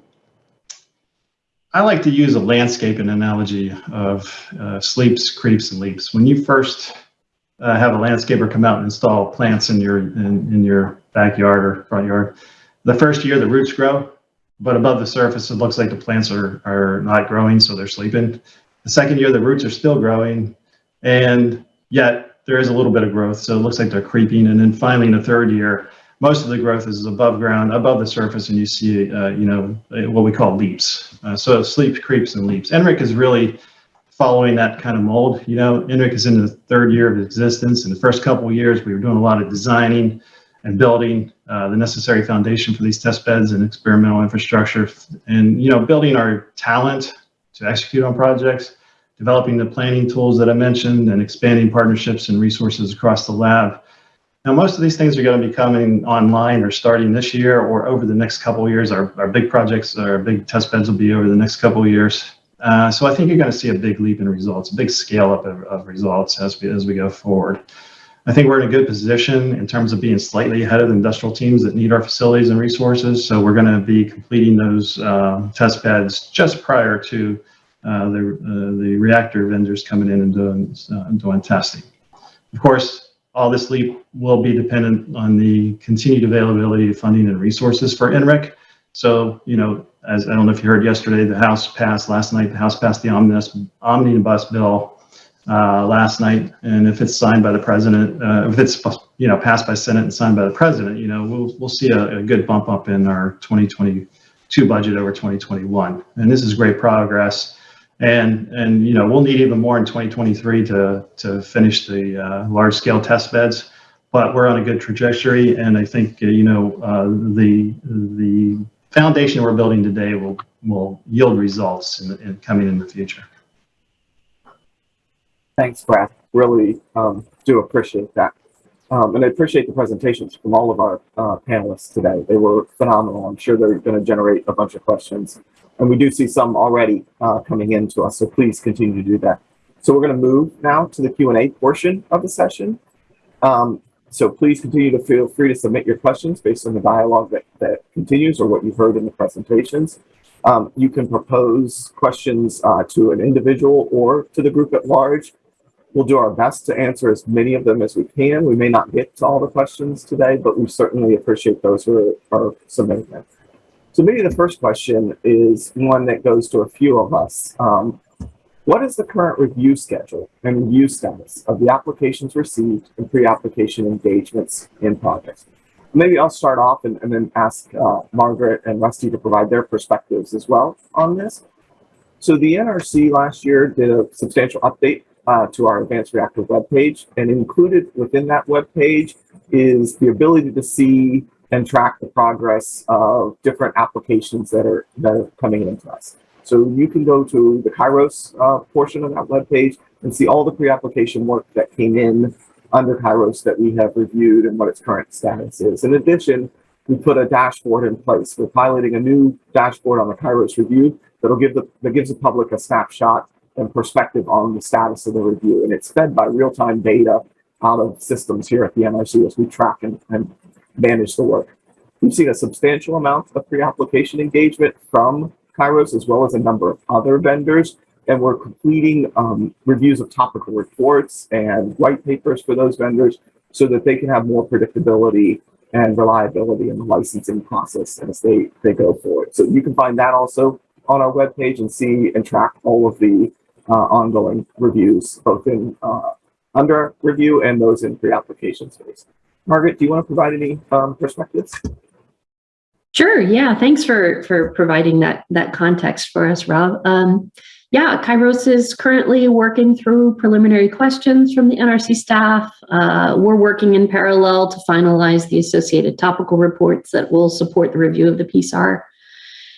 I like to use a landscaping analogy of uh, sleeps, creeps, and leaps. When you first uh, have a landscaper come out and install plants in your in, in your backyard or front yard, the first year the roots grow, but above the surface it looks like the plants are, are not growing, so they're sleeping. The second year the roots are still growing, and yet there is a little bit of growth, so it looks like they're creeping. And then finally in the third year, most of the growth is above ground, above the surface, and you see, uh, you know, what we call leaps. Uh, so sleep, creeps, and leaps. NRIC is really following that kind of mold. You know, NRIC is in the third year of existence. In the first couple of years, we were doing a lot of designing, and building uh, the necessary foundation for these test beds and experimental infrastructure and you know building our talent to execute on projects developing the planning tools that i mentioned and expanding partnerships and resources across the lab. Now most of these things are going to be coming online or starting this year or over the next couple of years. Our, our big projects our big test beds will be over the next couple of years. Uh, so i think you're going to see a big leap in results a big scale up of, of results as we as we go forward I think we're in a good position in terms of being slightly ahead of the industrial teams that need our facilities and resources. So we're going to be completing those uh, test beds just prior to uh, the, uh, the reactor vendors coming in and doing, uh, doing testing. Of course, all this leap will be dependent on the continued availability of funding and resources for NRIC. So, you know, as I don't know if you heard yesterday, the House passed last night, the House passed the omnibus, omnibus bill uh, last night, and if it's signed by the president, uh, if it's you know passed by Senate and signed by the president, you know we'll we'll see a, a, good bump up in our 2022 budget over 2021, and this is great progress. And and you know we'll need even more in 2023 to to finish the uh, large scale test beds, but we're on a good trajectory, and I think uh, you know uh, the the foundation we're building today will will yield results in, in coming in the future. Thanks, Brad. Really um, do appreciate that. Um, and I appreciate the presentations from all of our uh, panelists today. They were phenomenal. I'm sure they're going to generate a bunch of questions. And we do see some already uh, coming in to us, so please continue to do that. So we're going to move now to the Q&A portion of the session. Um, so please continue to feel free to submit your questions based on the dialogue that, that continues or what you've heard in the presentations. Um, you can propose questions uh, to an individual or to the group at large. We'll do our best to answer as many of them as we can. We may not get to all the questions today, but we certainly appreciate those who are, are submitting them. So maybe the first question is one that goes to a few of us. Um, what is the current review schedule and review status of the applications received and pre-application engagements in projects? Maybe I'll start off and, and then ask uh, Margaret and Rusty to provide their perspectives as well on this. So the NRC last year did a substantial update uh, to our Advanced Reactor webpage. And included within that webpage is the ability to see and track the progress of different applications that are, that are coming into us. So you can go to the Kairos uh, portion of that webpage and see all the pre-application work that came in under Kairos that we have reviewed and what its current status is. In addition, we put a dashboard in place. We're piloting a new dashboard on the Kairos review that'll give the that gives the public a snapshot and perspective on the status of the review. And it's fed by real-time data out of systems here at the NRC as we track and, and manage the work. We've seen a substantial amount of pre-application engagement from Kairos as well as a number of other vendors. And we're completing um, reviews of topical reports and white papers for those vendors so that they can have more predictability and reliability in the licensing process as they, they go forward. So you can find that also on our webpage and see and track all of the ongoing reviews, both in uh, under review and those in pre-application phase. Margaret, do you want to provide any um, perspectives? Sure. Yeah. Thanks for for providing that that context for us, Rob. Um, yeah, Kairos is currently working through preliminary questions from the NRC staff. Uh, we're working in parallel to finalize the associated topical reports that will support the review of the PSAR,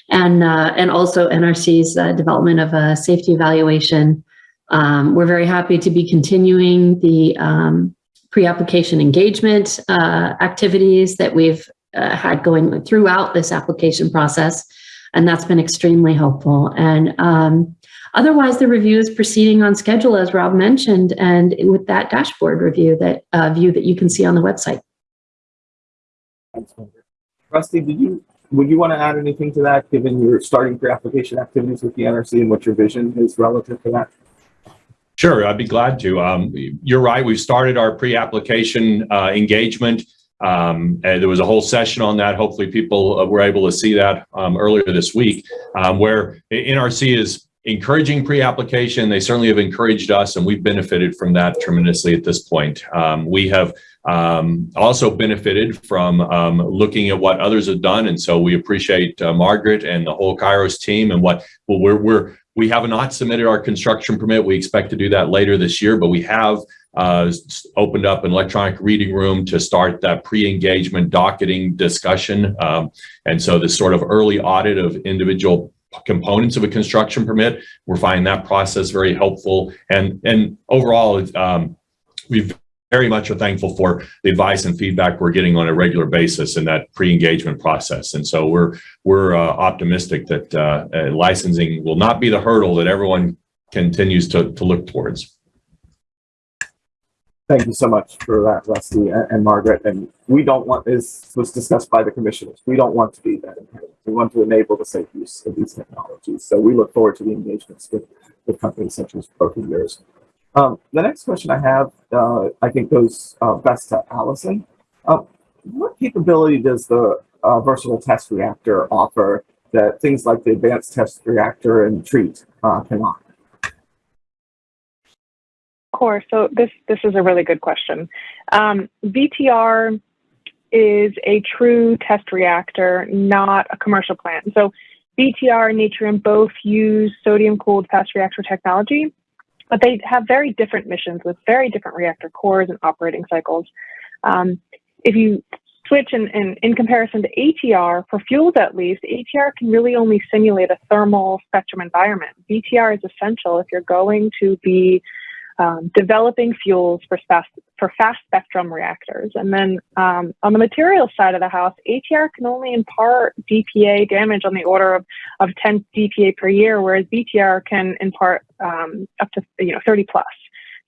and uh, and also NRC's uh, development of a safety evaluation. Um, we're very happy to be continuing the um, pre-application engagement uh, activities that we've uh, had going throughout this application process, and that's been extremely helpful. And um, otherwise, the review is proceeding on schedule, as Rob mentioned, and with that dashboard review that uh, view that you can see on the website. Rusty, did you would you want to add anything to that, given your starting pre-application activities with the NRC and what your vision is relative to that? Sure, I'd be glad to. Um, you're right. We've started our pre-application uh, engagement. Um, there was a whole session on that. Hopefully people uh, were able to see that um, earlier this week, um, where NRC is encouraging pre-application. They certainly have encouraged us and we've benefited from that tremendously at this point. Um, we have um, also benefited from um, looking at what others have done. And so we appreciate uh, Margaret and the whole Kairos team and what well, we're, we're, we have not submitted our construction permit. We expect to do that later this year, but we have uh, opened up an electronic reading room to start that pre-engagement docketing discussion. Um, and so this sort of early audit of individual components of a construction permit, we're finding that process very helpful. And, and overall, um, we've very much are thankful for the advice and feedback we're getting on a regular basis in that pre-engagement process. And so we're we're uh, optimistic that uh, uh, licensing will not be the hurdle that everyone continues to, to look towards. Thank you so much for that, Rusty and, and Margaret. And we don't want, as was discussed by the commissioners, we don't want to be that. We want to enable the safe use of these technologies. So we look forward to the engagements with, with companies such as both of yours. Um, the next question I have, uh, I think goes uh, best to Allison. Uh, what capability does the uh, versatile test reactor offer that things like the advanced test reactor and TREAT uh, cannot? Of course. So this this is a really good question. Um, VTR is a true test reactor, not a commercial plant. So VTR and Natrium both use sodium cooled fast reactor technology, but they have very different missions with very different reactor cores and operating cycles. Um, if you switch and in, in, in, comparison to ATR, for fuels at least, ATR can really only simulate a thermal spectrum environment. VTR is essential if you're going to be um, developing fuels for fast, for fast spectrum reactors. And then um, on the materials side of the house, ATR can only impart DPA damage on the order of, of 10 DPA per year, whereas VTR can impart um, up to you know 30 plus.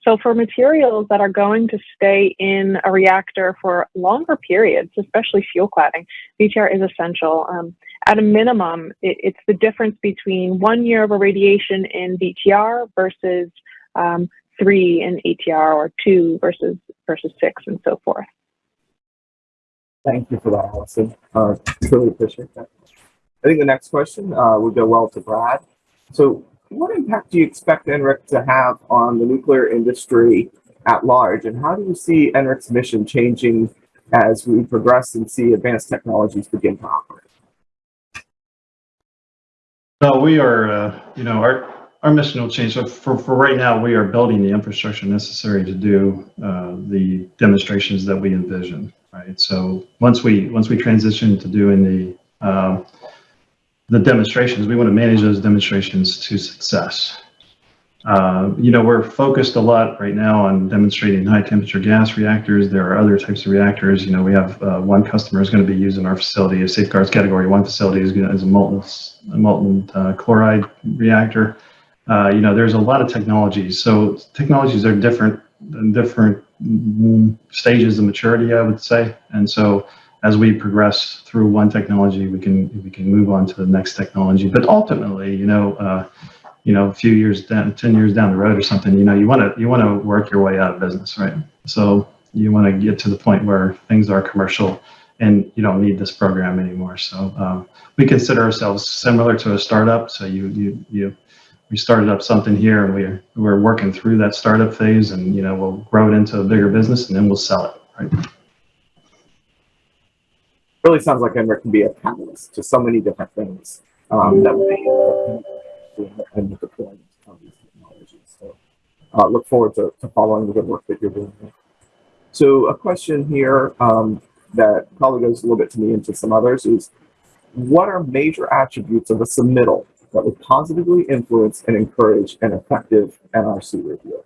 So for materials that are going to stay in a reactor for longer periods, especially fuel cladding, VTR is essential. Um, at a minimum, it, it's the difference between one year of irradiation in VTR versus um, three in ATR or two versus versus six and so forth. Thank you for that, Allison. Uh, really appreciate that. I think the next question uh, would go well to Brad. So what impact do you expect NRIC to have on the nuclear industry at large? And how do you see NRIC's mission changing as we progress and see advanced technologies begin to operate? No, we are, uh, you know, our our mission will change. So for, for right now, we are building the infrastructure necessary to do uh, the demonstrations that we envision. Right. So once we once we transition to doing the uh, the demonstrations, we want to manage those demonstrations to success. Uh, you know, we're focused a lot right now on demonstrating high temperature gas reactors. There are other types of reactors. You know, we have uh, one customer is going to be using our facility, a safeguards category one facility is, is a molten, a molten uh, chloride reactor. Uh, you know, there's a lot of technologies. So technologies are different in different stages of maturity, I would say. And so as we progress through one technology, we can we can move on to the next technology. But ultimately, you know, uh, you know, a few years down, ten years down the road or something, you know, you want to you want to work your way out of business, right? So you want to get to the point where things are commercial and you don't need this program anymore. So um, we consider ourselves similar to a startup. So you you you we started up something here and we're we're working through that startup phase and you know we'll grow it into a bigger business and then we'll sell it right Really sounds like NRIC can be a catalyst to so many different things um, that we and the deployment of these technologies. So uh, look forward to, to following the good work that you're doing. So a question here um, that probably goes a little bit to me and to some others is, what are major attributes of a submittal that would positively influence and encourage an effective NRC review?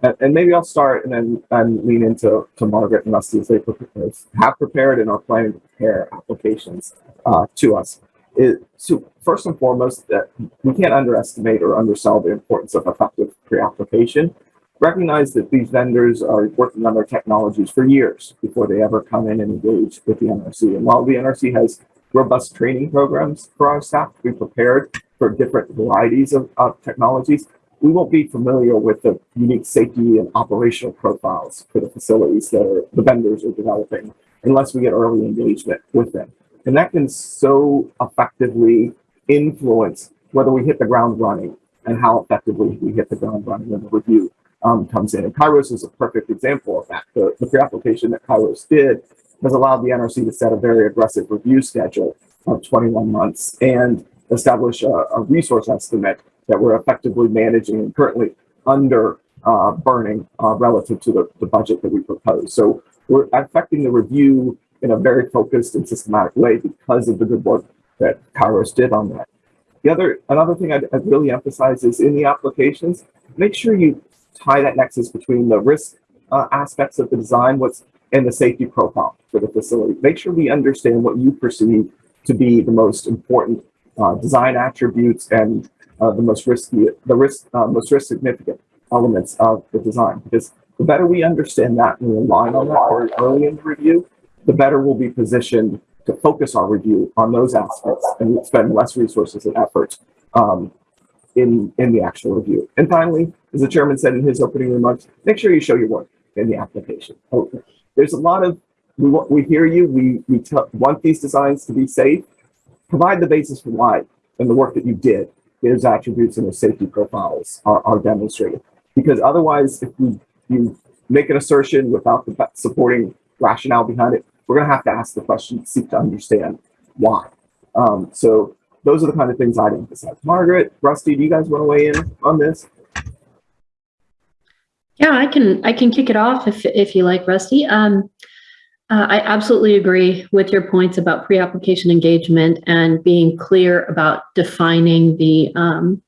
And, and maybe I'll start and then and lean into to Margaret and Rusty as they have prepared and are planning to prepare applications uh, to us. It, so first and foremost, that we can't underestimate or undersell the importance of effective pre-application. Recognize that these vendors are working on their technologies for years before they ever come in and engage with the NRC. And while the NRC has robust training programs for our staff to be prepared for different varieties of, of technologies, we won't be familiar with the unique safety and operational profiles for the facilities that are, the vendors are developing unless we get early engagement with them. And that can so effectively influence whether we hit the ground running and how effectively we hit the ground running when the review um, comes in. And Kairos is a perfect example of that. The, the pre-application that Kairos did has allowed the NRC to set a very aggressive review schedule of 21 months and establish a, a resource estimate that we're effectively managing and currently under uh, burning uh, relative to the, the budget that we propose. So we're affecting the review in a very focused and systematic way because of the good work that Kairos did on that. The other, another thing I'd, I'd really emphasize is in the applications, make sure you tie that nexus between the risk uh, aspects of the design, what's and the safety profile for the facility. Make sure we understand what you perceive to be the most important uh, design attributes and uh, the most risky, the risk, uh, most risk significant elements of the design. Because the better we understand that and align on that early in the review, the better we'll be positioned to focus our review on those aspects and spend less resources and effort um, in in the actual review. And finally, as the chairman said in his opening remarks, make sure you show your work in the application. There's a lot of we we hear you. We we want these designs to be safe. Provide the basis for why and the work that you did. Those attributes and those safety profiles are, are demonstrated. Because otherwise, if you you make an assertion without the supporting rationale behind it, we're going to have to ask the question, seek to understand why. Um, so those are the kind of things I'd emphasize. Margaret, Rusty, do you guys want to weigh in on this? Yeah, I can I can kick it off if if you like, Rusty. Um, uh, I absolutely agree with your points about pre-application engagement and being clear about defining the um,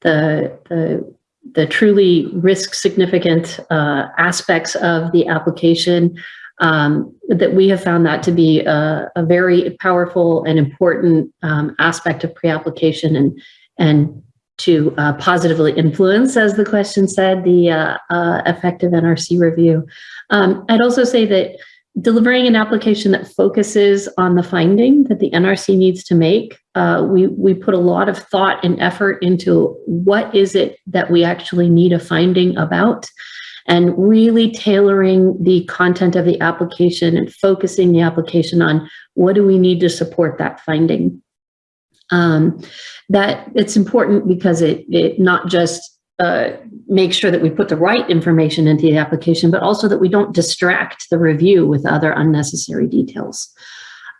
the the the truly risk significant uh, aspects of the application. Um, that we have found that to be a, a very powerful and important um, aspect of pre-application and and to uh, positively influence, as the question said, the uh, uh, effective NRC review. Um, I'd also say that delivering an application that focuses on the finding that the NRC needs to make, uh, we, we put a lot of thought and effort into what is it that we actually need a finding about and really tailoring the content of the application and focusing the application on what do we need to support that finding. Um, that it's important because it, it not just uh, makes sure that we put the right information into the application, but also that we don't distract the review with other unnecessary details.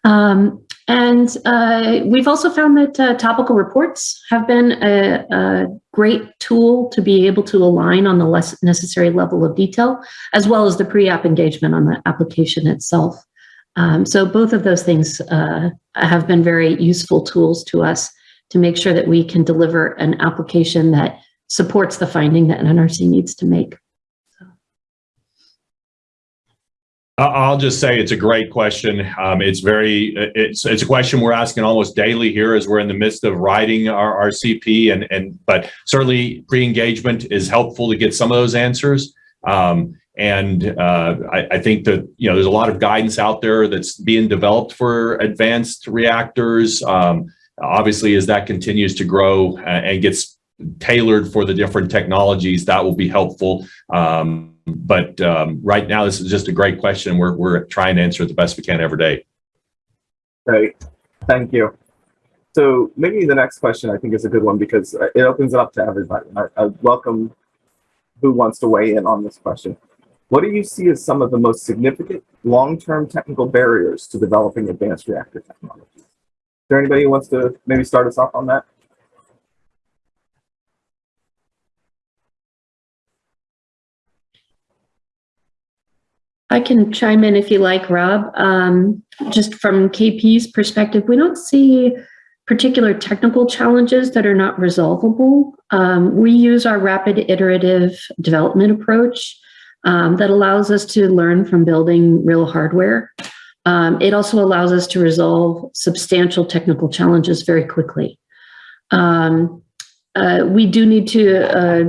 Um, and uh, we've also found that uh, topical reports have been a, a, great tool to be able to align on the less necessary level of detail, as well as the pre-app engagement on the application itself. Um, so both of those things uh, have been very useful tools to us to make sure that we can deliver an application that supports the finding that NRC needs to make. I'll just say it's a great question. Um, it's very, it's, it's a question we're asking almost daily here as we're in the midst of writing our, our CP and, and, but certainly pre-engagement is helpful to get some of those answers. Um, and uh, I, I think that you know there's a lot of guidance out there that's being developed for advanced reactors. Um, obviously, as that continues to grow uh, and gets tailored for the different technologies, that will be helpful. Um, but um, right now, this is just a great question. We're we're trying to answer it the best we can every day. Great, thank you. So maybe the next question I think is a good one because it opens it up to everybody. I, I welcome who wants to weigh in on this question. What do you see as some of the most significant long-term technical barriers to developing advanced reactor technologies? Is there anybody who wants to maybe start us off on that? I can chime in if you like, Rob. Um, just from KP's perspective, we don't see particular technical challenges that are not resolvable. Um, we use our rapid iterative development approach um, that allows us to learn from building real hardware. Um, it also allows us to resolve substantial technical challenges very quickly. Um, uh, we do need to, uh,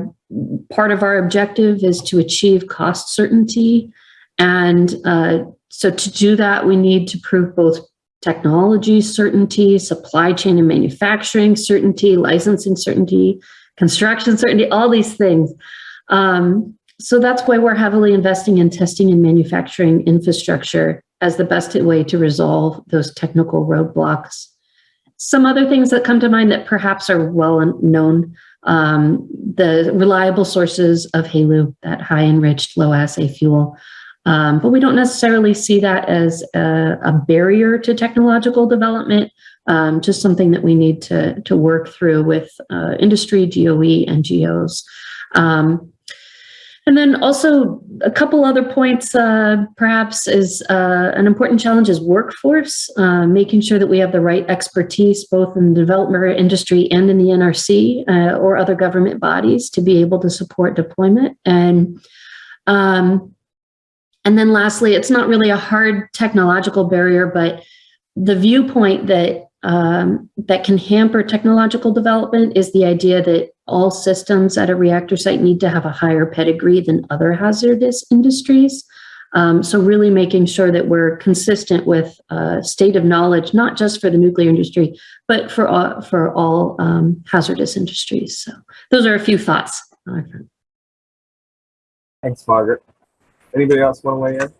part of our objective is to achieve cost certainty. And uh, so to do that, we need to prove both technology certainty, supply chain and manufacturing certainty, licensing certainty, construction certainty, all these things. Um, so that's why we're heavily investing in testing and manufacturing infrastructure as the best way to resolve those technical roadblocks. Some other things that come to mind that perhaps are well known, um, the reliable sources of HALEU, that high enriched low assay fuel. Um, but we don't necessarily see that as a, a barrier to technological development, um, just something that we need to, to work through with uh, industry, DOE, NGOs. Um, and then also a couple other points, uh, perhaps, is uh, an important challenge is workforce, uh, making sure that we have the right expertise, both in the development industry and in the NRC uh, or other government bodies to be able to support deployment. And um, and then lastly, it's not really a hard technological barrier, but the viewpoint that um, that can hamper technological development is the idea that all systems at a reactor site need to have a higher pedigree than other hazardous industries. Um, so really making sure that we're consistent with uh, state of knowledge, not just for the nuclear industry, but for all, for all um, hazardous industries. So those are a few thoughts. Thanks, Margaret. Anybody else want to weigh in?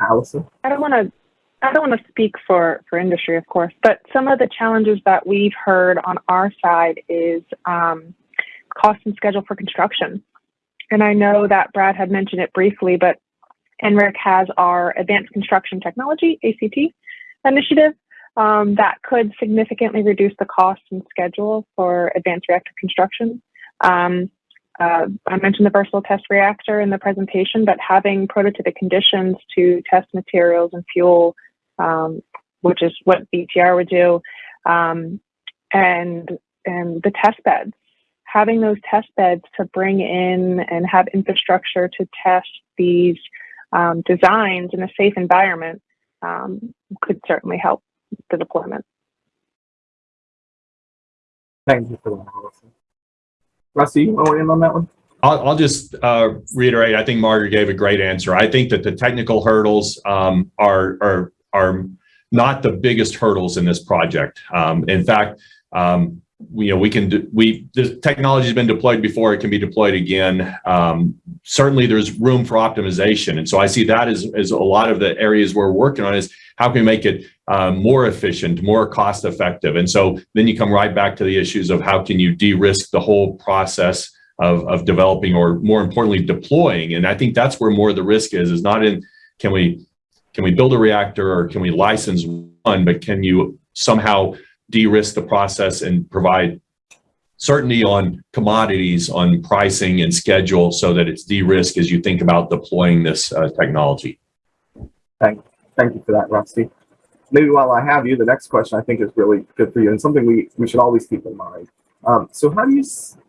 Allison? I don't want to I don't want to speak for, for industry, of course, but some of the challenges that we've heard on our side is um, cost and schedule for construction. And I know that Brad had mentioned it briefly, but NRIC has our Advanced Construction Technology, ACT, initiative um, that could significantly reduce the cost and schedule for advanced reactor construction. Um, uh, I mentioned the versatile test reactor in the presentation, but having prototypic conditions to test materials and fuel, um, which is what VTR would do, um, and and the test beds, having those test beds to bring in and have infrastructure to test these um, designs in a safe environment um, could certainly help the deployment. Thank you for that. Rusty, you want to in on that one? I'll, I'll just uh, reiterate. I think Margaret gave a great answer. I think that the technical hurdles um, are are are not the biggest hurdles in this project. Um, in fact, um, you know, we can do, we the technology has been deployed before; it can be deployed again. Um, certainly, there's room for optimization, and so I see that as as a lot of the areas we're working on is how can we make it uh, more efficient, more cost effective, and so then you come right back to the issues of how can you de-risk the whole process of of developing, or more importantly, deploying. And I think that's where more of the risk is: is not in can we can we build a reactor or can we license one, but can you somehow de-risk the process and provide certainty on commodities, on pricing and schedule so that it's de-risk as you think about deploying this uh, technology. Thank, thank you for that, Rusty. Maybe while I have you, the next question I think is really good for you and something we, we should always keep in mind. Um, so how do you,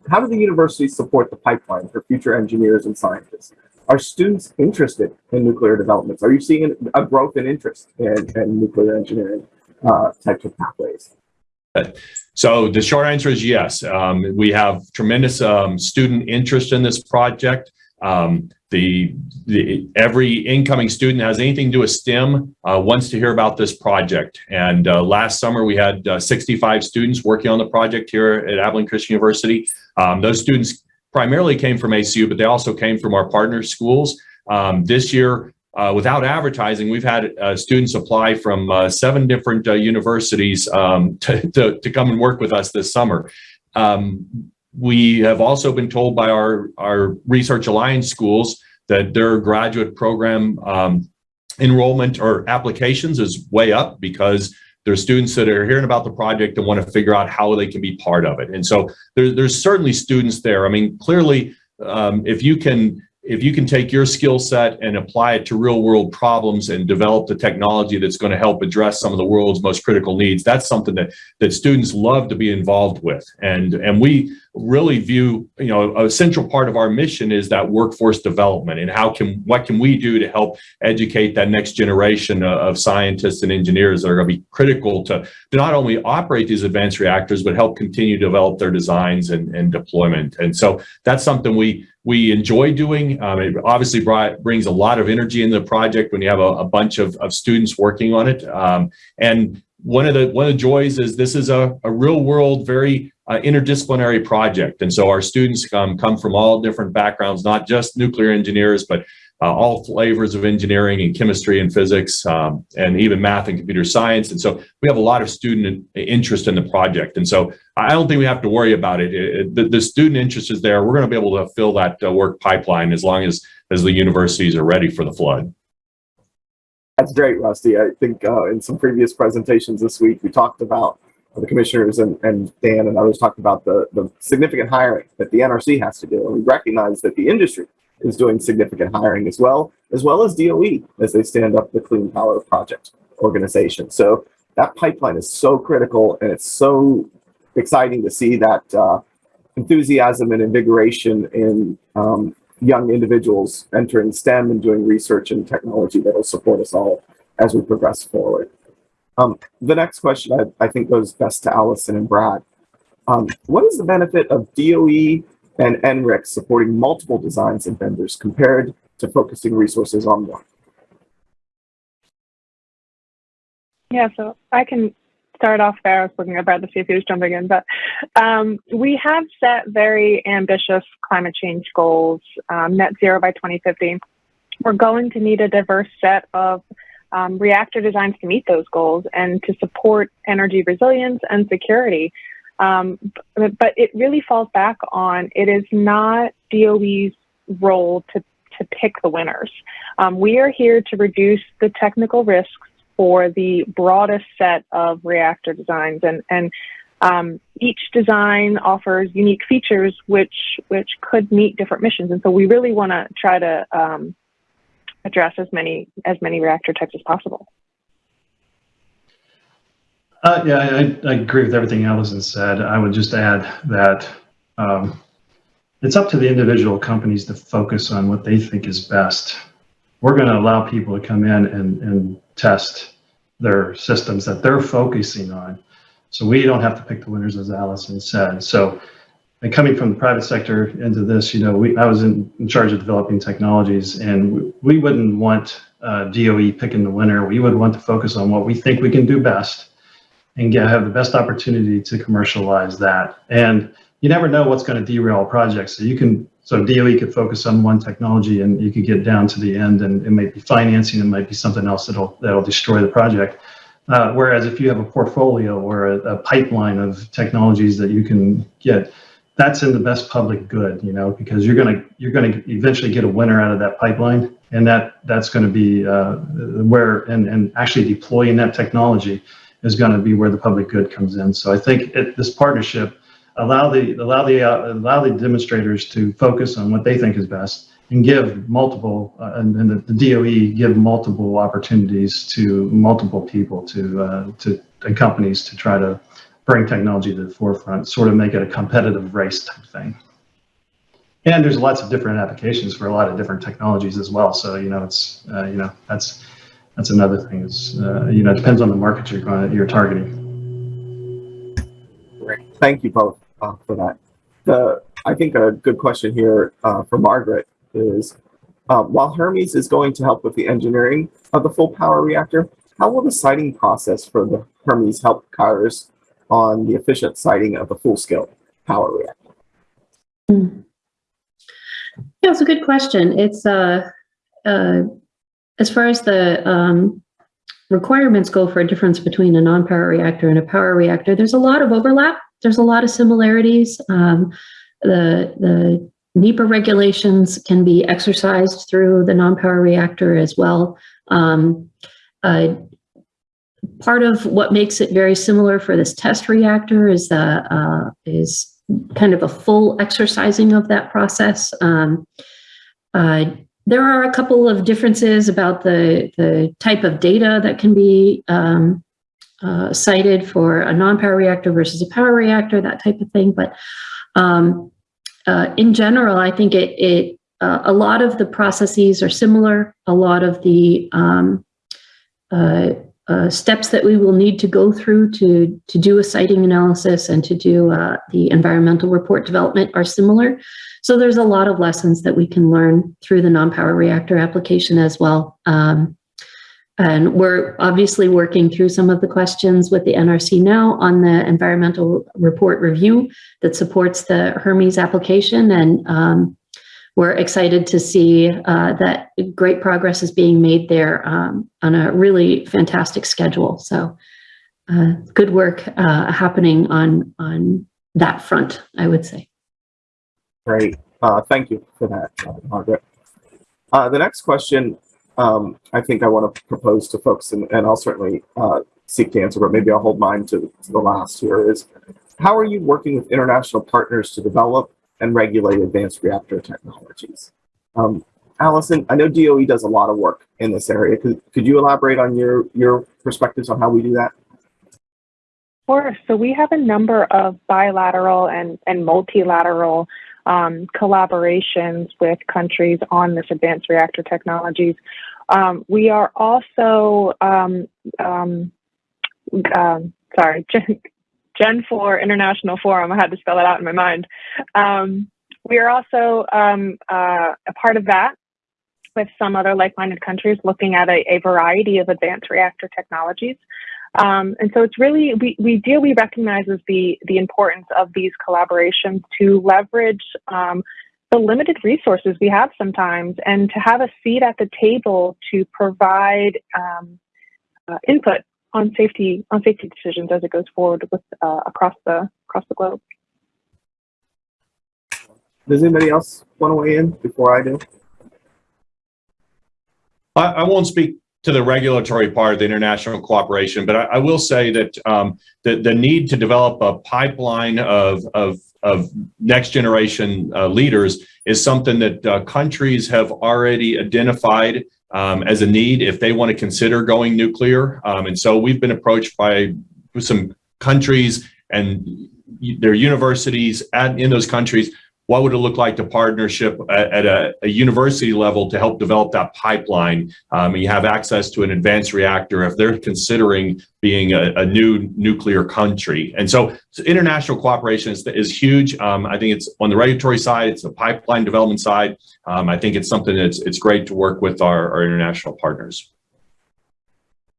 how do the universities support the pipeline for future engineers and scientists? Are students interested in nuclear developments? Are you seeing a growth in interest in, in nuclear engineering uh, types of pathways? So the short answer is yes. Um, we have tremendous um, student interest in this project. Um, the, the every incoming student has anything to do with STEM uh, wants to hear about this project. And uh, last summer we had uh, 65 students working on the project here at Abilene Christian University. Um, those students primarily came from ACU, but they also came from our partner schools. Um, this year, uh, without advertising, we've had uh, students apply from uh, seven different uh, universities um, to, to, to, come and work with us this summer. Um, we have also been told by our, our Research Alliance schools that their graduate program um, enrollment or applications is way up because there's students that are hearing about the project and want to figure out how they can be part of it. And so there, there's certainly students there. I mean, clearly, um, if you can if you can take your skill set and apply it to real world problems and develop the technology that's going to help address some of the world's most critical needs, that's something that that students love to be involved with. And and we really view, you know, a central part of our mission is that workforce development and how can what can we do to help educate that next generation of scientists and engineers that are going to be critical to, to not only operate these advanced reactors, but help continue to develop their designs and, and deployment. And so that's something we we enjoy doing. Um, it obviously brought, brings a lot of energy in the project when you have a, a bunch of, of students working on it. Um, and one of the one of the joys is this is a, a real world, very uh, interdisciplinary project. And so our students um, come from all different backgrounds, not just nuclear engineers, but uh, all flavors of engineering and chemistry and physics um, and even math and computer science. And so we have a lot of student interest in the project. And so I don't think we have to worry about it. it, it the, the, student interest is there. We're going to be able to fill that uh, work pipeline as long as, as the universities are ready for the flood. That's great, Rusty. I think uh, in some previous presentations this week, we talked about the commissioners and, and Dan and others talked about the, the significant hiring that the NRC has to do. And we recognize that the industry is doing significant hiring as well, as well as DOE as they stand up the Clean Power Project organization. So that pipeline is so critical and it's so exciting to see that uh, enthusiasm and invigoration in um, young individuals entering STEM and doing research and technology that will support us all as we progress forward. Um, the next question I, I, think goes best to Allison and Brad. Um, what is the benefit of DOE and NRIC supporting multiple designs and vendors compared to focusing resources on one? Yeah, so I can start off there. I was looking at Brad to see if he was jumping in, but um, we have set very ambitious climate change goals, um, net zero by 2050. We're going to need a diverse set of um, reactor designs to meet those goals and to support energy resilience and security. Um, but, but, it really falls back on it is not DOE's role to, to pick the winners. Um, we are here to reduce the technical risks for the broadest set of reactor designs and, and um, each design offers unique features which which could meet different missions and so we really want to try to um, address as many as many reactor types as possible. Uh, yeah, I, I, agree with everything Allison said. I would just add that um, it's up to the individual companies to focus on what they think is best. We're going to allow people to come in and, and test their systems that they're focusing on. So we don't have to pick the winners, as Allison said. So and coming from the private sector into this, you know, we, I was in, in charge of developing technologies and we, we wouldn't want uh, DOE picking the winner. We would want to focus on what we think we can do best and get, have the best opportunity to commercialize that. And you never know what's going to derail a project. So you can, so DOE could focus on one technology and you could get down to the end and it might be financing, it might be something else that'll, that'll destroy the project. Uh, whereas if you have a portfolio or a, a pipeline of technologies that you can get, that's in the best public good, you know, because you're gonna you're gonna eventually get a winner out of that pipeline, and that that's going to be uh, where and and actually deploying that technology is going to be where the public good comes in. So I think it, this partnership allow the allow the uh, allow the demonstrators to focus on what they think is best and give multiple uh, and, and the, the, DOE give multiple opportunities to multiple people to uh, to and companies to try to bring technology to the forefront, sort of make it a competitive race type thing. And there's lots of different applications for a lot of different technologies as well. So you know, it's uh, you know that's that's another thing. Is uh, you know, it depends on the market you're going you're targeting. Thank you both uh, for that. The, I think a good question here uh, for Margaret is, uh, while Hermes is going to help with the engineering of the full power reactor, how will the siting process for the Hermes help Kairos on the efficient siting of the full-scale power reactor? Yeah, it's a good question. It's, uh, uh, as far as the, um, requirements go for a difference between a non-power reactor and a power reactor, there's a lot of overlap. There's a lot of similarities. Um, the, the NEPA regulations can be exercised through the non-power reactor as well. Um, uh, part of what makes it very similar for this test reactor is the, uh, is kind of a full exercising of that process. Um, uh, there are a couple of differences about the, the type of data that can be um, uh, cited for a non-power reactor versus a power reactor, that type of thing. But um, uh, in general, I think it, it uh, a lot of the processes are similar. A lot of the um, uh, steps that we will need to go through to, to do a siting analysis and to do uh, the environmental report development are similar. So there's a lot of lessons that we can learn through the non-power reactor application as well. Um, and we're obviously working through some of the questions with the NRC now on the environmental report review that supports the Hermes application. And um, we're excited to see uh, that great progress is being made there um, on a really fantastic schedule. So uh, good work uh, happening on, on that front, I would say. Great. Uh, thank you for that, Margaret. Uh, the next question um, I think I want to propose to folks, and, and I'll certainly uh, seek to answer, but maybe I'll hold mine to, to the last here is, how are you working with international partners to develop and regulate advanced reactor technologies? Um, Allison, I know DOE does a lot of work in this area. Could, could you elaborate on your, your perspectives on how we do that? Sure. So we have a number of bilateral and, and multilateral um, collaborations with countries on this advanced reactor technologies. Um, we are also, um, um, um sorry, Gen, Gen 4 International Forum, I had to spell it out in my mind. Um, we are also uh, a part of that with some other like-minded countries looking at a, a variety of advanced reactor technologies. Um, and so it's really, we, we dearly recognizes the, the importance of these collaborations to leverage um, the limited resources we have sometimes and to have a seat at the table to provide um, uh, input on safety on safety decisions as it goes forward with uh, across the across the globe. Does anybody else want to weigh in before I do? I, I won't speak to the regulatory part of the international cooperation, but I, I will say that um, the, the need to develop a pipeline of, of, of next generation uh, leaders is something that uh, countries have already identified um, as a need if they want to consider going nuclear. Um, and so we've been approached by some countries and their universities at, in those countries what would it look like to partnership at, at a, a, university level to help develop that pipeline? Um, you have access to an advanced reactor if they're considering being a, a new nuclear country. And so, so international cooperation is, is huge. Um, I think it's on the regulatory side, it's the pipeline development side. Um, I think it's something that's it's great to work with our, our international partners.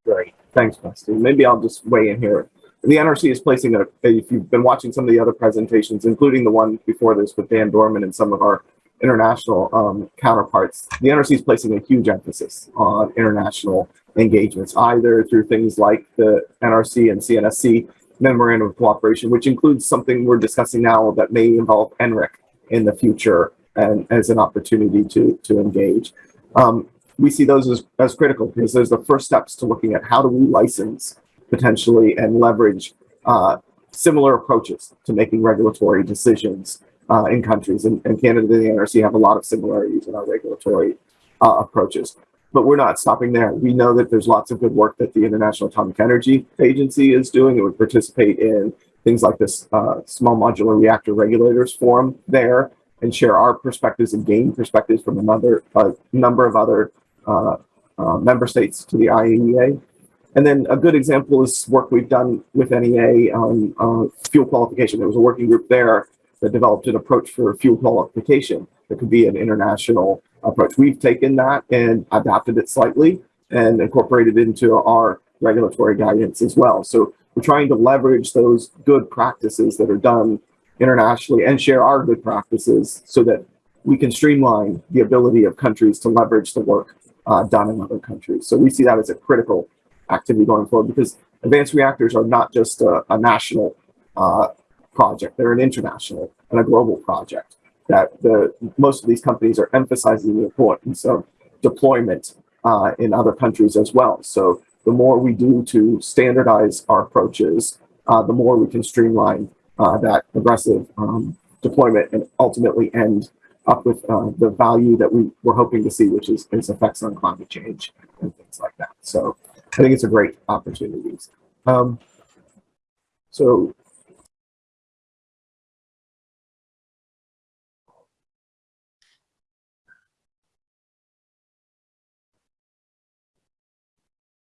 Great. Thanks, Dusty. Maybe I'll just weigh in here the NRC is placing a, if you've been watching some of the other presentations, including the one before this with Dan Dorman and some of our international um, counterparts, the NRC is placing a huge emphasis on international engagements, either through things like the NRC and CNSC Memorandum of Cooperation, which includes something we're discussing now that may involve NRIC in the future and as an opportunity to, to engage. Um, we see those as, as critical because those are the first steps to looking at how do we license potentially and leverage uh, similar approaches to making regulatory decisions uh, in countries. And, and, Canada and the NRC have a lot of similarities in our regulatory uh, approaches. But we're not stopping there. We know that there's lots of good work that the International Atomic Energy Agency is doing. It would participate in things like this uh, Small Modular Reactor Regulators Forum there and share our perspectives and gain perspectives from another uh, number of other uh, member states to the IAEA. And then a good example is work we've done with NEA on uh, fuel qualification. There was a working group there that developed an approach for fuel qualification that could be an international approach. We've taken that and adapted it slightly and incorporated into our regulatory guidance as well. So we're trying to leverage those good practices that are done internationally and share our good practices so that we can streamline the ability of countries to leverage the work uh, done in other countries. So we see that as a critical activity going forward because advanced reactors are not just a, a national uh, project, they're an international and a global project that the most of these companies are emphasizing the importance of deployment uh, in other countries as well. So the more we do to standardize our approaches, uh, the more we can streamline uh, that aggressive um, deployment and ultimately end up with uh, the value that we were hoping to see, which is its effects on climate change and things like that. So I think it's a great opportunity. Um, so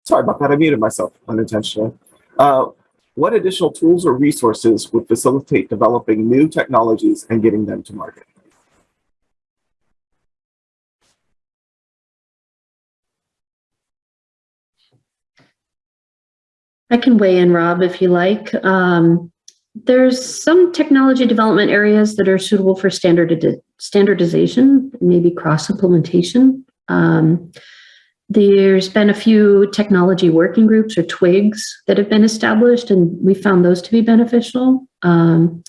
sorry about that. I muted myself unintentionally. Uh, what additional tools or resources would facilitate developing new technologies and getting them to market? I can weigh in, Rob, if you like. Um, there's some technology development areas that are suitable for standard standardization, maybe cross implementation. Um, there's been a few technology working groups or TWIGs that have been established, and we found those to be beneficial. Um,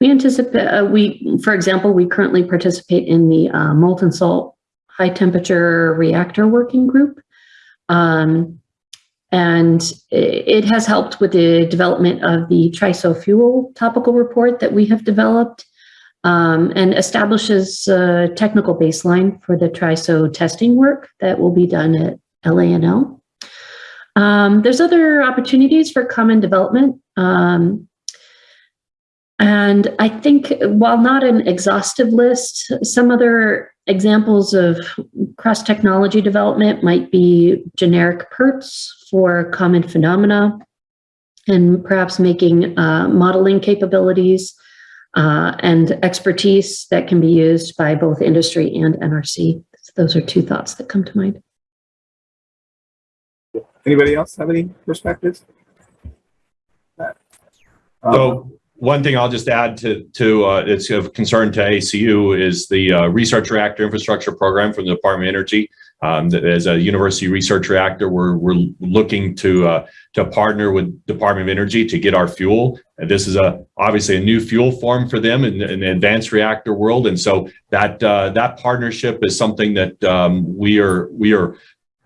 we anticipate, uh, we, for example, we currently participate in the uh, molten salt high temperature reactor working group. Um, and it has helped with the development of the TRISO fuel topical report that we have developed um, and establishes a technical baseline for the TRISO testing work that will be done at LANL. Um, there's other opportunities for common development. Um, and I think while not an exhaustive list, some other examples of cross-technology development might be generic PIRTs for common phenomena and perhaps making uh, modeling capabilities uh, and expertise that can be used by both industry and NRC. So those are two thoughts that come to mind. Anybody else have any perspectives? Um, So one thing I'll just add to, to uh, it's of concern to ACU is the uh, Research Reactor Infrastructure Program from the Department of Energy. Um, as a university research reactor, we're, we're looking to, uh, to partner with Department of Energy to get our fuel. And this is a obviously a new fuel form for them in, in the advanced reactor world. And so that, uh, that partnership is something that um, we are, we are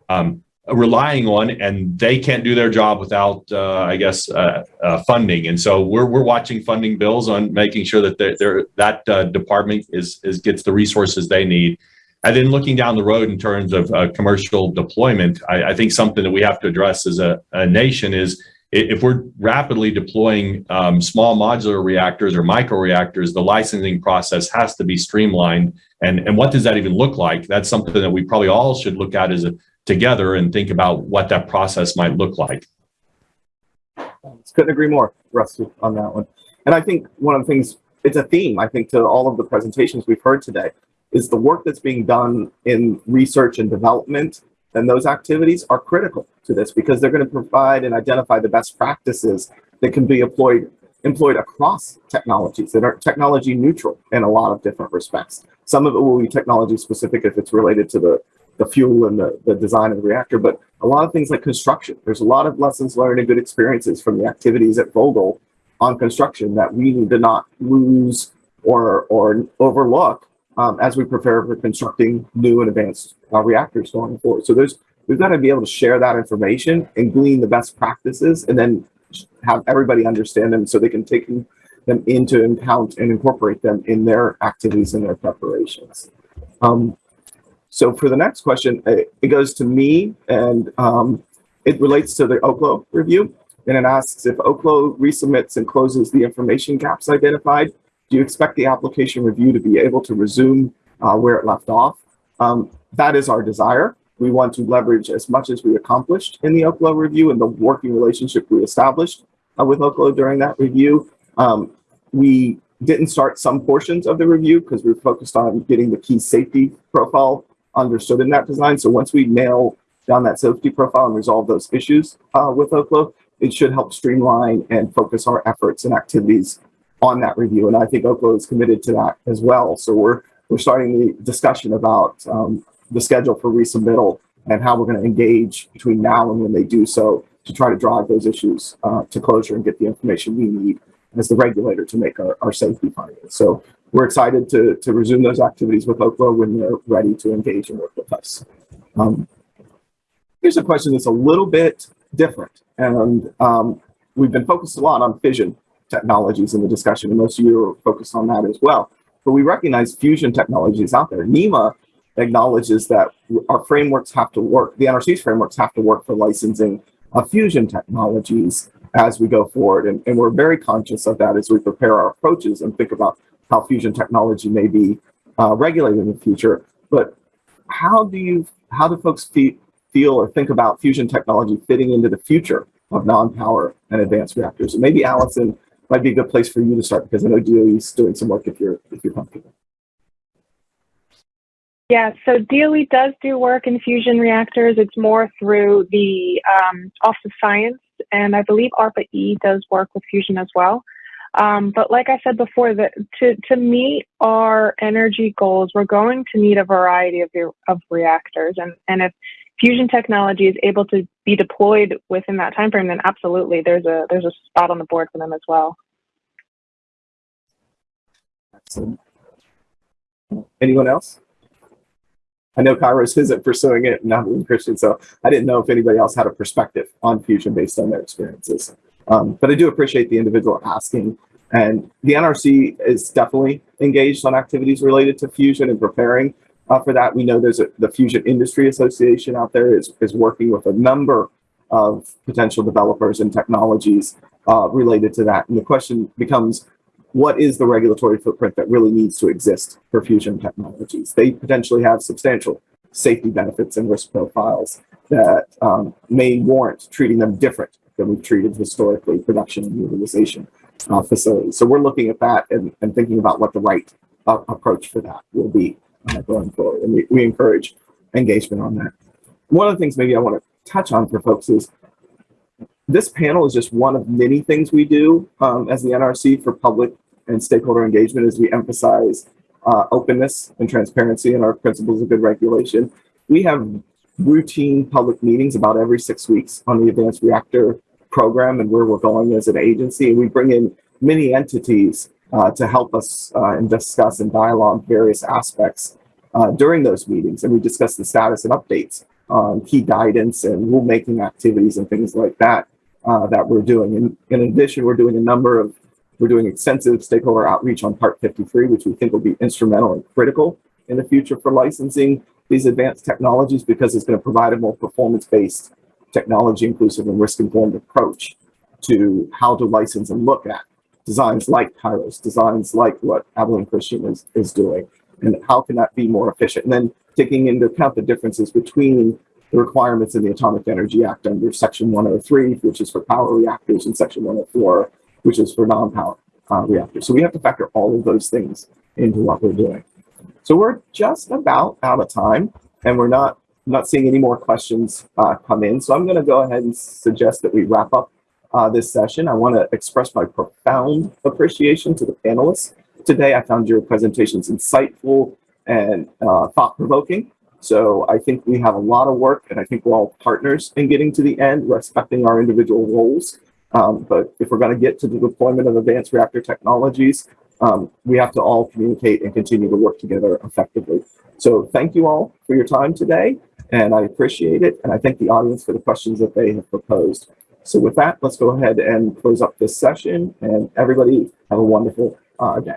um, relying on and they can't do their job without uh, i guess uh, uh, funding. And so we're, we're watching funding bills on making sure that they're, they're that uh, department is, is gets the resources they need. And then looking down the road in terms of uh, commercial deployment I, I, think something that we have to address as a, a nation is if we're rapidly deploying um, small modular reactors or micro reactors the licensing process has to be streamlined. And and what does that even look like? That's something that we probably all should look at as a together and think about what that process might look like. Couldn't agree more, Rusty, on that one. And I think one of the things, it's a theme, I think, to all of the presentations we've heard today, is the work that's being done in research and development and those activities are critical to this because they're going to provide and identify the best practices that can be employed employed across technologies that are technology neutral in a lot of different respects. Some of it will be technology specific if it's related to the the fuel and the, the design of the reactor, but a lot of things like construction. There's a lot of lessons learned and good experiences from the activities at Vogtle on construction that we need to not lose or, or overlook um, as we prepare for constructing new and advanced uh, reactors going forward. So there's we've got to be able to share that information and glean the best practices and then have everybody understand them so they can take them into account and incorporate them in their activities and their preparations. Um, so for the next question, it goes to me and um, it relates to the Oklo review. And it asks if Oklo resubmits and closes the information gaps identified, do you expect the application review to be able to resume uh, where it left off? Um, that is our desire. we want to leverage as much as we accomplished in the Oklo review and the working relationship we established uh, with Oklo during that review. Um, we didn't start some portions of the review because we were focused on getting the key safety profile understood in that design. So once we nail down that safety profile and resolve those issues uh, with Oklo, it should help streamline and focus our efforts and activities on that review. And I think Oklo is committed to that as well. So we're we're starting the discussion about um, the schedule for resubmittal and how we're going to engage between now and when they do so to try to drive those issues uh, to closure and get the information we need as the regulator to make our, our safety findings. So we're excited to, to resume those activities with Oklo when they're ready to engage and work with us. Um, here's a question that's a little bit different. And um, we've been focused a lot on fission technologies in the discussion, and most of you are focused on that as well. But we recognize fusion technologies out there. NEIMA acknowledges that our frameworks have to work, the NRC's frameworks have to work for licensing of fusion technologies as we go forward. And, and we're very conscious of that as we prepare our approaches and think about how fusion technology may be uh, regulated in the future. But how do you, how do folks feel, feel or think about fusion technology fitting into the future of non-power and advanced reactors? And maybe Allison might be a good place for you to start because I know DOE is doing some work if you're, if you're comfortable. Yeah, so DOE does do work in fusion reactors. It's more through the um, Office of Science, and I believe ARPA-E does work with fusion as well. Um, but like I said before, that to, to meet our energy goals, we're going to need a variety of, of reactors. And, and if fusion technology is able to be deployed within that time frame, then absolutely there's a there's a spot on the board for them as well. Excellent. Anyone else? I know Kairos isn't pursuing it, not in Christian, so I didn't know if anybody else had a perspective on fusion based on their experiences. Um, but I do appreciate the individual asking. And the NRC is definitely engaged on activities related to fusion and preparing uh, for that. We know there's a, the Fusion Industry Association out there is, is working with a number of potential developers and technologies uh, related to that. And the question becomes, what is the regulatory footprint that really needs to exist for fusion technologies? They potentially have substantial safety benefits and risk profiles that um, may warrant treating them different than we've treated historically production and utilization uh, facilities. So we're looking at that and, and thinking about what the right uh, approach for that will be uh, going forward. And we, we encourage engagement on that. One of the things maybe I want to touch on for folks is this panel is just one of many things we do um, as the NRC for public and stakeholder engagement as we emphasize uh, openness and transparency in our principles of good regulation. We have routine public meetings about every six weeks on the advanced reactor program and where we're going as an agency. And we bring in many entities uh, to help us uh, and discuss and dialogue various aspects uh, during those meetings. And we discuss the status and updates on key guidance and rulemaking activities and things like that uh, that we're doing. And in addition, we're doing a number of, we're doing extensive stakeholder outreach on Part 53, which we think will be instrumental and critical in the future for licensing these advanced technologies because it's going to provide a more performance-based technology inclusive and risk-informed approach to how to license and look at designs like Kairos, designs like what Abilene Christian is, is doing, and how can that be more efficient? And then taking into account the differences between the requirements in the Atomic Energy Act under Section 103, which is for power reactors, and Section 104, which is for non-power uh, reactors. So we have to factor all of those things into what we're doing. So we're just about out of time, and we're not not seeing any more questions uh, come in. So I'm going to go ahead and suggest that we wrap up uh, this session. I want to express my profound appreciation to the panelists today. I found your presentations insightful and uh, thought-provoking. So I think we have a lot of work and I think we're all partners in getting to the end, respecting our individual roles. Um, but if we're going to get to the deployment of advanced reactor technologies, um, we have to all communicate and continue to work together effectively. So thank you all for your time today, and I appreciate it. And I thank the audience for the questions that they have proposed. So with that, let's go ahead and close up this session, and everybody have a wonderful uh, day.